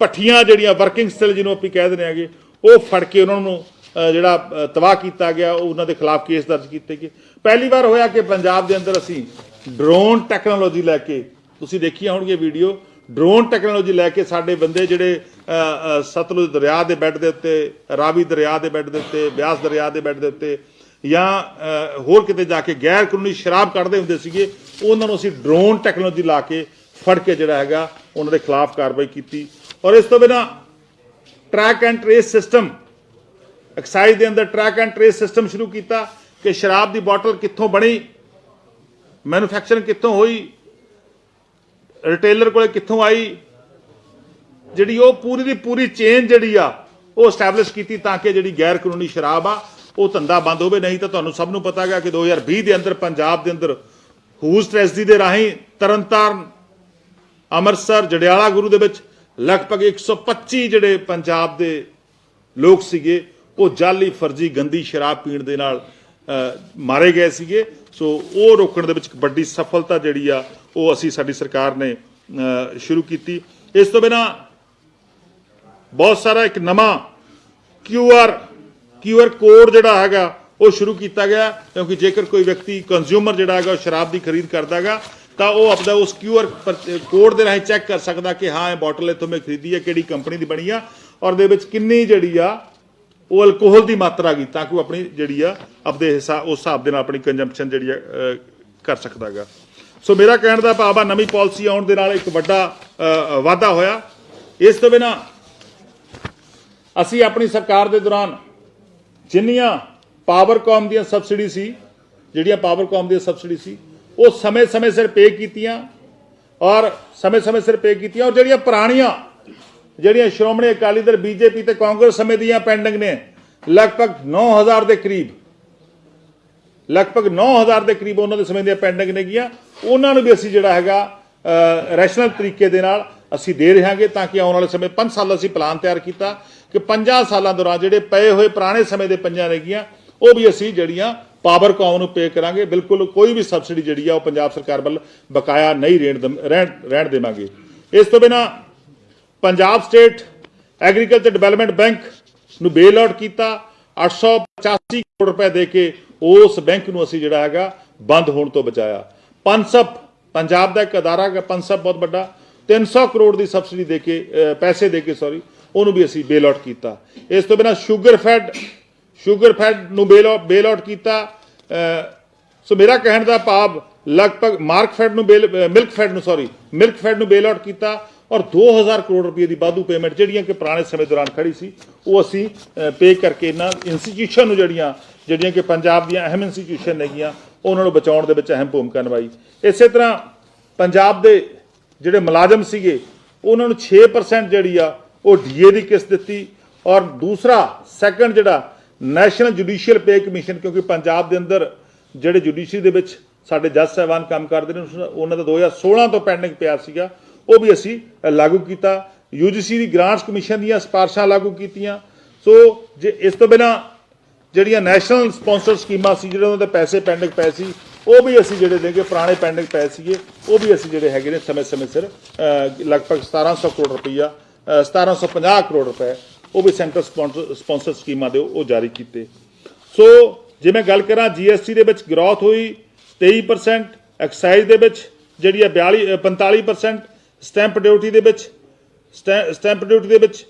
ਭੱਠੀਆਂ ਜਿਹੜੀਆਂ ਵਰਕਿੰਗ ਸਟਿਲ ਜਿਹਨੂੰ ਆਪਾਂ ਕਹਿ ਦਿੰਦੇ ਆਗੇ ਉਹ ਫੜ ਕੇ ਉਹਨਾਂ ਨੂੰ ਜਿਹੜਾ ਤਬਾਹ ਕੀਤਾ ਗਿਆ, ਉਹ ਉਹਨਾਂ ਦੇ ਖਿਲਾਫ ਕੇਸ ਦਰਜ ਕੀਤੇ ਗਏ। ਪਹਿਲੀ ਵਾਰ ਹੋਇਆ ਕਿ ਪੰਜਾਬ ਦੇ ਅੰਦਰ ਅਸੀਂ ਡਰੋਨ ਟੈਕਨੋਲੋਜੀ ਲੈ ਕੇ, ਤੁਸੀਂ ਦੇਖੀਆਂ ਹੋਣਗੀਆਂ ਵੀਡੀਓ ਡਰੋਨ ਟੈਕਨੋਲੋਜੀ ਲੈ ਕੇ ਸਾਡੇ ਬੰਦੇ ਜਿਹੜੇ ਸਤਲੁਜ ਦਰਿਆ ਦੇ ਬੈੱਡ ਦੇ ਉੱਤੇ, ਰਾਵੀ ਦਰਿਆ ਦੇ ਬੈੱਡ ਦੇ ਉੱਤੇ, ਬਿਆਸ ਦਰਿਆ ਦੇ ਬੈੱਡ ਦੇ ਉੱਤੇ, ਜਾਂ ਹੋਰ ਕਿਤੇ ਜਾ ਕੇ ਗੈਰ ਕਾਨੂੰਨੀ ਸ਼ਰਾਬ ਕੱਢਦੇ ਹੁੰਦੇ ਸੀਗੇ, ਉਹਨਾਂ ਨੂੰ ਅਸੀਂ ਡਰੋਨ ਟੈਕਨੋਲੋਜੀ ਲਾ ਕੇ ਫੜ ਕੇ ਜਿਹੜਾ ਹੈਗਾ, ਉਹਨਾਂ ਦੇ ਖਿਲਾਫ ਕਾਰਵਾਈ ਕੀਤੀ। ਔਰ ਇਸ ਤੋਂ ਬਿਨਾ track and trace system excise ਦੇ ਅੰਦਰ ਟਰੈਕ ਐਂਡ ਟ੍ਰੇਸ ਸਿਸਟਮ ਸ਼ੁਰੂ ਕੀਤਾ ਕਿ ਸ਼ਰਾਬ ਦੀ ਬੋਤਲ ਕਿੱਥੋਂ ਬਣੀ ਮੈਨੂਫੈਕਚਰਿੰਗ ਕਿੱਥੋਂ ਹੋਈ ਰਿਟੇਲਰ ਕੋਲੇ ਕਿੱਥੋਂ ਆਈ, ਜਿਹੜੀ ਉਹ ਪੂਰੀ ਦੀ ਪੂਰੀ ਚੇਨ ਜਿਹੜੀ ਆ, ਉਹ ਸਟੈਬਲਿਸ਼ ਕੀਤੀ ਤਾਂ ਕਿ ਜਿਹੜੀ ਗੈਰ ਕਾਨੂੰਨੀ ਸ਼ਰਾਬ ਆ, ਉਹ ਧੰਦਾ ਬੰਦ ਹੋਵੇ। ਨਹੀਂ ਤਾਂ ਤੁਹਾਨੂੰ ਸਭ ਨੂੰ ਪਤਾ ਹੈਗਾ ਕਿ 2020 ਦੇ ਅੰਦਰ ਪੰਜਾਬ ਦੇ ਅੰਦਰ ਹੂਜ਼ ਟ੍ਰੈਜਡੀ ਦੇ ਰਾਹੀਂ ਤਰਨਤਾਰਨ, ਅੰਮ੍ਰਿਤਸਰ, ਜੜਿਆਲਾ ਗੁਰੂ ਦੇ ਵਿੱਚ ਲਗਭਗ 125 ਜਿਹੜੇ ਪੰਜਾਬ ਦੇ ਲੋਕ ਸੀਗੇ, ਉਹ ਜਾਲੀ ਫਰਜ਼ੀ ਗੰਦੀ ਸ਼ਰਾਬ ਪੀਣ ਦੇ ਨਾਲ ਮਾਰੇ ਗਏ ਸੀਗੇ। ਸੋ ਉਹ ਰੋਕਣ ਦੇ ਵਿੱਚ ਵੱਡੀ ਸਫਲਤਾ ਜਿਹੜੀ ਆ, ਉਹ ਅਸੀਂ, ਸਾਡੀ ਸਰਕਾਰ ਨੇ ਸ਼ੁਰੂ ਕੀਤੀ। ਇਸ ਤੋਂ ਬਿਨਾ ਬਹੁਤ ਸਾਰਾ ਇੱਕ ਨਵਾਂ Q R Q R code ਜਿਹੜਾ ਹੈਗਾ, ਉਹ ਸ਼ੁਰੂ ਕੀਤਾ ਗਿਆ। ਕਿਉਂਕਿ ਜੇਕਰ ਕੋਈ ਵਿਅਕਤੀ ਕੰਜ਼ਿਊਮਰ ਜਿਹੜਾ ਹੈਗਾ, ਉਹ ਸ਼ਰਾਬ ਦੀ ਖਰੀਦ ਕਰਦਾ ਹੈਗਾ ਤਾਂ ਉਹ ਆਪਦਾ ਉਸ QR ਪਰ- ਕੋਡ ਦੇ ਰਾਹੀਂ ਚੈੱਕ ਕਰ ਸਕਦਾ ਕਿ ਹਾਂ, ਇਹ ਬੋਟਲ ਇੱਥੋਂ ਮੈਂ ਖਰੀਦੀ ਹੈ, ਕਿਹੜੀ ਕੰਪਨੀ ਦੀ ਬਣੀ ਆ, ਔਰ ਦੇ ਵਿੱਚ ਕਿੰਨੀ ਜਿਹੜੀ ਆ, ਉਹ ਅਲਕੋਹਲ ਦੀ ਮਾਤਰਾ ਗਈ ਤਾਂ ਕਿ ਉਹ ਆਪਣੀ ਜਿਹੜੀ ਆ, ਆਪਦੇ ਹਿਸਾਬ ਉਸ ਹਿਸਾਬ ਦੇ ਨਾਲ ਆਪਣੀ ਕੰਜ਼ੰਪਸ਼ਨ ਜਿਹੜੀ ਆ ਕਰ ਸਕਦਾ ਹੈਗਾ ਸੋ ਮੇਰਾ ਕਹਿਣ ਦਾ ਭਾਵ ਆ, ਨਵੀਂ ਪਾਲਿਸੀ ਆਉਣ ਦੇ ਨਾਲ ਇੱਕ ਵੱਡਾ ਵਾਧਾ ਹੋਇਆ। ਇਸ ਤੋਂ ਬਿਨਾ ਅਸੀਂ ਆਪਣੀ ਸਰਕਾਰ ਦੇ ਦੌਰਾਨ ਜਿੰਨੀਆਂ ਪਾਵਰਕਾਮ ਦੀਆਂ ਸਬਸਿਡੀ ਸੀ, ਜਿਹੜੀਆਂ ਪਾਵਰਕਾਮ ਦੀਆਂ ਸਬਸਿਡੀ ਸੀ ਉਹ ਸਮੇਂ-ਸਮੇਂ ਸਿਰ ਪੇ ਕੀਤੀਆਂ ਔਰ ਸਮੇਂ-ਸਮੇਂ ਸਿਰ ਪੇ ਕੀਤੀਆਂ ਔਰ ਜਿਹੜੀਆਂ ਪੁਰਾਣੀਆਂ, ਜਿਹੜੀਆਂ ਸ਼੍ਰੋਮਣੀ ਅਕਾਲੀ ਦਲ, ਬੀਜੇਪੀ ਤੇ ਕਾਂਗਰਸ ਸਮੇਂ ਦੀਆਂ ਪੈਂਡਿੰਗ ਨੇ, ਲਗਭਗ 9000 ਦੇ ਕਰੀਬ, ਲਗਭਗ 9000 ਦੇ ਕਰੀਬ ਉਹਨਾਂ ਦੇ ਸਮੇਂ ਦੀਆਂ ਪੈਂਡਿੰਗ ਨੇਗੀਆਂ ਉਹਨਾਂ ਨੂੰ ਵੀ ਅਸੀਂ ਜਿਹੜਾ ਹੈਗਾ ਰੈਸ਼ਨਲ ਤਰੀਕੇ ਦੇ ਨਾਲ ਅਸੀਂ ਦੇ ਰਹਾਂਗੇ ਤਾਂ ਕਿ ਆਉਣ ਵਾਲੇ ਸਮੇਂ 5 ਸਾਲ ਅਸੀਂ ਪਲਾਨ ਤਿਆਰ ਕੀਤਾ ਕਿ 50 ਸਾਲਾਂ ਦੌਰਾਨ ਜਿਹੜੇ ਪਏ ਹੋਏ ਪੁਰਾਣੇ ਸਮੇਂ ਦੇ ਪੰਜਾਂ ਨੇਗੀਆਂ ਉਹ ਵੀ ਅਸੀਂ ਜਿਹੜੀਆਂ ਪਾਵਰਕਾਮ ਨੂੰ ਪੇ ਕਰਾਂਗੇ। ਬਿਲਕੁਲ ਕੋਈ ਵੀ ਸਬਸਿਡੀ ਜਿਹੜੀ ਆ ਉਹ ਪੰਜਾਬ ਸਰਕਾਰ ਵੱਲ ਬਕਾਇਆ ਨਹੀਂ ਰਹਿਣ ਦਮ- ਰਹਿਣ ਰਹਿਣ ਦੇਵਾਂਗੇ। ਇਸ ਤੋਂ ਬਿਨਾ Punjab state agriculture development bank ਨੂੰ ਬੇਲ ਆਊਟ ਕੀਤਾ। 885 ਕਰੋੜ ਰੁਪਏ ਦੇ ਕੇ ਉਸ ਬੈਂਕ ਨੂੰ ਅਸੀਂ ਜਿਹੜਾ ਹੈਗਾ ਬੰਦ ਹੋਣ ਤੋਂ ਬਚਾਇਆ। ਪੰਸਪ ਪੰਜਾਬ ਦਾ ਇੱਕ ਅਦਾਰਾ ਹੈ ਪਨਸਪ ਬਹੁਤ ਵੱਡਾ। 300 ਕਰੋੜ ਦੀ ਸਬਸਿਡੀ ਦੇ ਕੇ ਪੈਸੇ ਦੇ ਕੇ ਸੌਰੀ ਉਹਨੂੰ ਵੀ ਅਸੀਂ ਬੇਲ ਆਊਟ ਕੀਤਾ। ਇਸ ਤੋਂ ਬਿਨਾ ਸ਼ੂਗਰ ਫੈਡ ਸ਼ੂਗਰ ਫੈਡ ਨੂੰ ਬੇਲ ਆਊਟ ਬੇਲ ਆਊਟ ਕੀਤਾ। ਸੋ ਮੇਰਾ ਕਹਿਣ ਦਾ ਭਾਵ ਲਗਭਗ ਮਾਰਕਫੈਡ ਨੂੰ ਬੇਲ ਮਿਲਕ ਫੈਡ ਨੂੰ ਸੌਰੀ ਮਿਲਕ ਫੈਡ ਨੂੰ ਬੇਲ ਆਊਟ ਕੀਤਾ ਔਰ 2000 ਕਰੋੜ ਰੁਪਏ ਦੀ ਵਾਧੂ ਪੇਮੈਂਟ ਜਿਹੜੀਆਂ ਕਿ ਪੁਰਾਣੇ ਸਮੇਂ ਦੌਰਾਨ ਖੜੀ ਸੀ, ਉਹ ਅਸੀਂ ਪੇ ਕਰਕੇ ਇਹਨਾਂ ਇੰਸਟੀਟਿਊਸ਼ਨ ਨੂੰ ਜਿਹੜੀਆਂ ਜਿਹੜੀਆਂ ਕਿ ਪੰਜਾਬ ਦੀਆਂ ਅਹਿਮ ਇੰਸਟੀਟਿਊਸ਼ਨ ਨੇਗੀਆਂ, ਉਹਨਾਂ ਨੂੰ ਬਚਾਉਣ ਦੇ ਵਿੱਚ ਅਹਿਮ ਭੂਮਿਕਾ ਨਿਭਾਈ। ਇਸੇ ਤਰ੍ਹਾਂ ਪੰਜਾਬ ਦੇ ਜਿਹੜੇ ਮੁਲਾਜ਼ਮ ਸੀਗੇ, ਉਹਨਾਂ ਨੂੰ 6% ਜਿਹੜੀ ਆ ਉਹ ਡੀਏ ਦੀ ਕਿਸ਼ਤ ਦਿੱਤੀ ਔਰ ਦੂਸਰਾ ਸੈਕੰਡ ਜਿਹੜਾ ਨੈਸ਼ਨਲ ਜੁਡੀਸ਼ੀਅਲ ਪੇ ਕਮਿਸ਼ਨ ਕਿਉਂਕਿ ਪੰਜਾਬ ਦੇ ਅੰਦਰ ਜਿਹੜੇ ਜੁਡੀਸ਼ਰੀ ਦੇ ਵਿੱਚ ਸਾਡੇ ਜੱਜ ਸਾਹਿਬਾਨ ਕੰਮ ਕਰਦੇ ਨੇ ਉਸ- ਉਹਨਾਂ ਦਾ 2016 ਤੋਂ ਪੈਂਡਿੰਗ ਪਿਆ ਸੀਗਾ। ਉਹ ਵੀ ਅਸੀਂ ਲਾਗੂ ਕੀਤਾ। ਯੂਜੀਸੀ ਦੀ ਗ੍ਰਾਂਟਸ ਕਮਿਸ਼ਨ ਦੀਆਂ ਸਿਫਾਰਸ਼ਾਂ ਲਾਗੂ ਕੀਤੀਆਂ। ਸੋ ਜੇ ਇਸ ਤੋਂ ਬਿਨਾ ਜਿਹੜੀਆਂ ਨੈਸ਼ਨਲ ਸਪਾਂਸਰ ਸਕੀਮਾਂ ਸੀ ਜਿਹੜੇ ਉਹਨਾਂ ਦੇ ਪੈਸੇ ਪੈਂਡਿੰਗ ਪਏ ਸੀ ਉਹ ਵੀ ਅਸੀਂ ਜਿਹੜੇ ਦੇਗੇ ਪੁਰਾਣੇ ਪੈਂਡਿੰਗ ਪਏ ਸੀਗੇ ਉਹ ਵੀ ਅਸੀਂ ਜਿਹੜੇ ਹੈਗੇ ਨੇ ਸਮੇਂ-ਸਮੇਂ ਸਿਰ ਅ, ਲਗਭਗ 1700 ਕਰੋੜ ਰੁਪਈਆ ਅ, 1750 ਕਰੋੜ ਰੁਪਏ ਉਹ ਵੀ ਸੈਂਟਰ ਸਪਾਂਸਰ ਸਪਾਂਸਰ ਸਕੀਮਾਂ ਦੇ ਉਹ ਜਾਰੀ ਕੀਤੇ। ਸੋ ਜੇ ਮੈਂ ਗੱਲ ਕਰਾਂ ਜੀਐਸਟੀ ਦੇ ਵਿੱਚ ਗਰੋਥ ਹੋਈ 23% ਐਕਸਾਈਜ਼ ਦੇ ਵਿੱਚ ਜਿਹੜੀ ਹੈ 42 ਅ, 45% ਸਟੈਂਪ ਡਿਊਟੀ ਦੇ ਵਿੱਚ ਸਟੈ- ਸਟੈਂਪ ਡਿਊਟੀ ਦੇ ਵਿੱਚ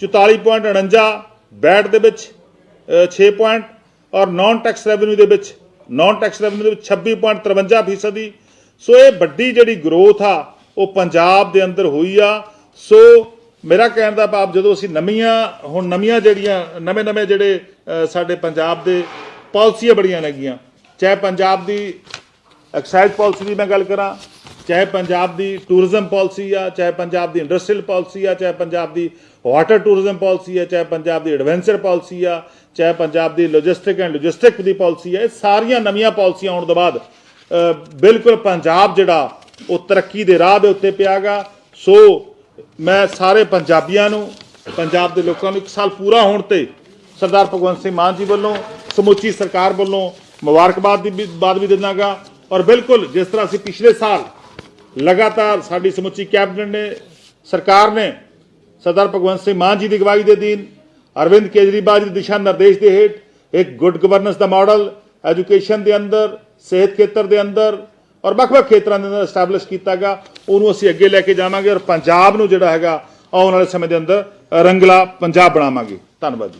44.49 ਬੈਟ ਦੇ ਵਿੱਚ ਅ, 6 ਪੁਆਇੰਟ ਔਰ ਨਾਨ ਟੈਕਸ ਰੈਵਨਿਊ ਦੇ ਵਿੱਚ ਨਾਨ ਟੈਕਸ ਰੈਵਨਿਊ ਦੇ ਵਿੱਚ 26.53 ਫੀਸਦੀ। ਸੋ ਇਹ ਵੱਡੀ ਜਿਹੜੀ ਗਰੋਥ ਆ ਉਹ ਪੰਜਾਬ ਦੇ ਅੰਦਰ ਹੋਈ ਆ। ਸੋ ਮੇਰਾ ਕਹਿਣ ਦਾ ਭਾਵ ਜਦੋਂ ਅਸੀਂ ਨਵੀਆਂ, ਹੁਣ ਨਵੀਆਂ ਜਿਹੜੀਆਂ, ਨਵੇਂ ਨਵੇਂ ਜਿਹੜੇ ਸਾਡੇ ਪੰਜਾਬ ਦੇ ਪਾਲਿਸੀਆਂ ਬੜੀਆਂ ਲੱਗੀਆਂ ਚਾਹੇ ਪੰਜਾਬ ਦੀ ਐਕਸਾਈਜ਼ ਪਾਲਿਸੀ ਦੀ ਮੈਂ ਗੱਲ ਕਰਾਂ, ਚਾਹੇ ਪੰਜਾਬ ਦੀ ਟੂਰਿਜ਼ਮ ਪਾਲਿਸੀ ਆ, ਚਾਹੇ ਪੰਜਾਬ ਦੀ ਇੰਡਸਟਰੀਅਲ ਪਾਲਿਸੀ ਆ, ਚਾਹੇ ਪੰਜਾਬ ਦੀ ਵਾਟਰ ਟੂਰਿਜ਼ਮ ਪਾਲਿਸੀ ਆ, ਚਾਹੇ ਪੰਜਾਬ ਦੀ ਐਡਵੈਂਚਰ ਪਾਲਿਸੀ ਆ, ਚਾਹੇ ਪੰਜਾਬ ਦੀ ਲੌਜਿਸਟਿਕ ਐਂਡ ਲੌਜਿਸਟਿਕ ਦੀ ਪਾਲਿਸੀ ਆ, ਇਹ ਸਾਰੀਆਂ ਨਵੀਆਂ ਪਾਲਿਸੀਆਂ ਆਉਣ ਤੋਂ ਬਾਅਦ ਬਿਲਕੁਲ ਪੰਜਾਬ ਜਿਹੜਾ, ਉਹ ਤਰੱਕੀ ਦੇ ਰਾਹ ਦੇ ਉੱਤੇ ਪਿਆਗਾ। ਸੋ ਮੈਂ ਸਾਰੇ ਪੰਜਾਬੀਆਂ ਨੂੰ, ਪੰਜਾਬ ਦੇ ਲੋਕਾਂ ਨੂੰ ਇੱਕ ਸਾਲ ਪੂਰਾ ਹੋਣ ਤੇ ਸਰਦਾਰ ਭਗਵੰਤ ਸਿੰਘ ਮਾਨ ਜੀ ਵੱਲੋਂ, ਸਮੁੱਚੀ ਸਰਕਾਰ ਵੱਲੋਂ ਮੁਬਾਰਕਬਾਦ ਦੀ ਵੀ ਬਾਦ ਵੀ ਦਿੰਦਾਗਾ। ਔਰ ਬਿਲਕੁਲ ਜਿਸ ਤਰ੍ਹਾਂ ਅਸੀਂ ਪਿਛਲੇ ਸਾਲ ਲਗਾਤਾਰ ਸਾਡੀ ਸਮੁੱਚੀ ਕੈਬਨਿਟ ਨੇ, ਸਰਕਾਰ ਨੇ ਸਰਦਾਰ ਭਗਵੰਤ ਸਿੰਘ ਮਾਨ ਜੀ ਦੀ ਅਗਵਾਈ ਦੇ ਅਧੀਨ ਅਰਵਿੰਦ ਕੇਜਰੀਵਾਲ ਜੀ ਦੇ ਦਿਸ਼ਾ ਨਿਰਦੇਸ਼ ਦੇ ਹੇਠ ਇੱਕ ਗੁੱਡ ਗਵਰਨੈਂਸ ਦਾ ਮਾਡਲ, ਐਜੂਕੇਸ਼ਨ ਦੇ ਅੰਦਰ, ਸਿਹਤ ਖੇਤਰ ਦੇ ਅੰਦਰ ਔਰ ਵੱਖ-ਵੱਖ ਖੇਤਰਾਂ ਦੇ ਅੰਦਰ ਐਸਟੈਬਲਿਸ਼ ਕੀਤਾਗਾ, ਉਹਨੂੰ ਅਸੀਂ ਅੱਗੇ ਲੈ ਕੇ ਜਾਵਾਂਗੇ ਔਰ ਪੰਜਾਬ ਨੂੰ ਜਿਹੜਾ ਹੈਗਾ ਆਉਣ ਵਾਲੇ ਸਮੇਂ ਦੇ ਅੰਦਰ ਰੰਗਲਾ ਪੰਜਾਬ ਬਣਾਵਾਂਗੇ। ਧੰਨਵਾਦ ਜੀ।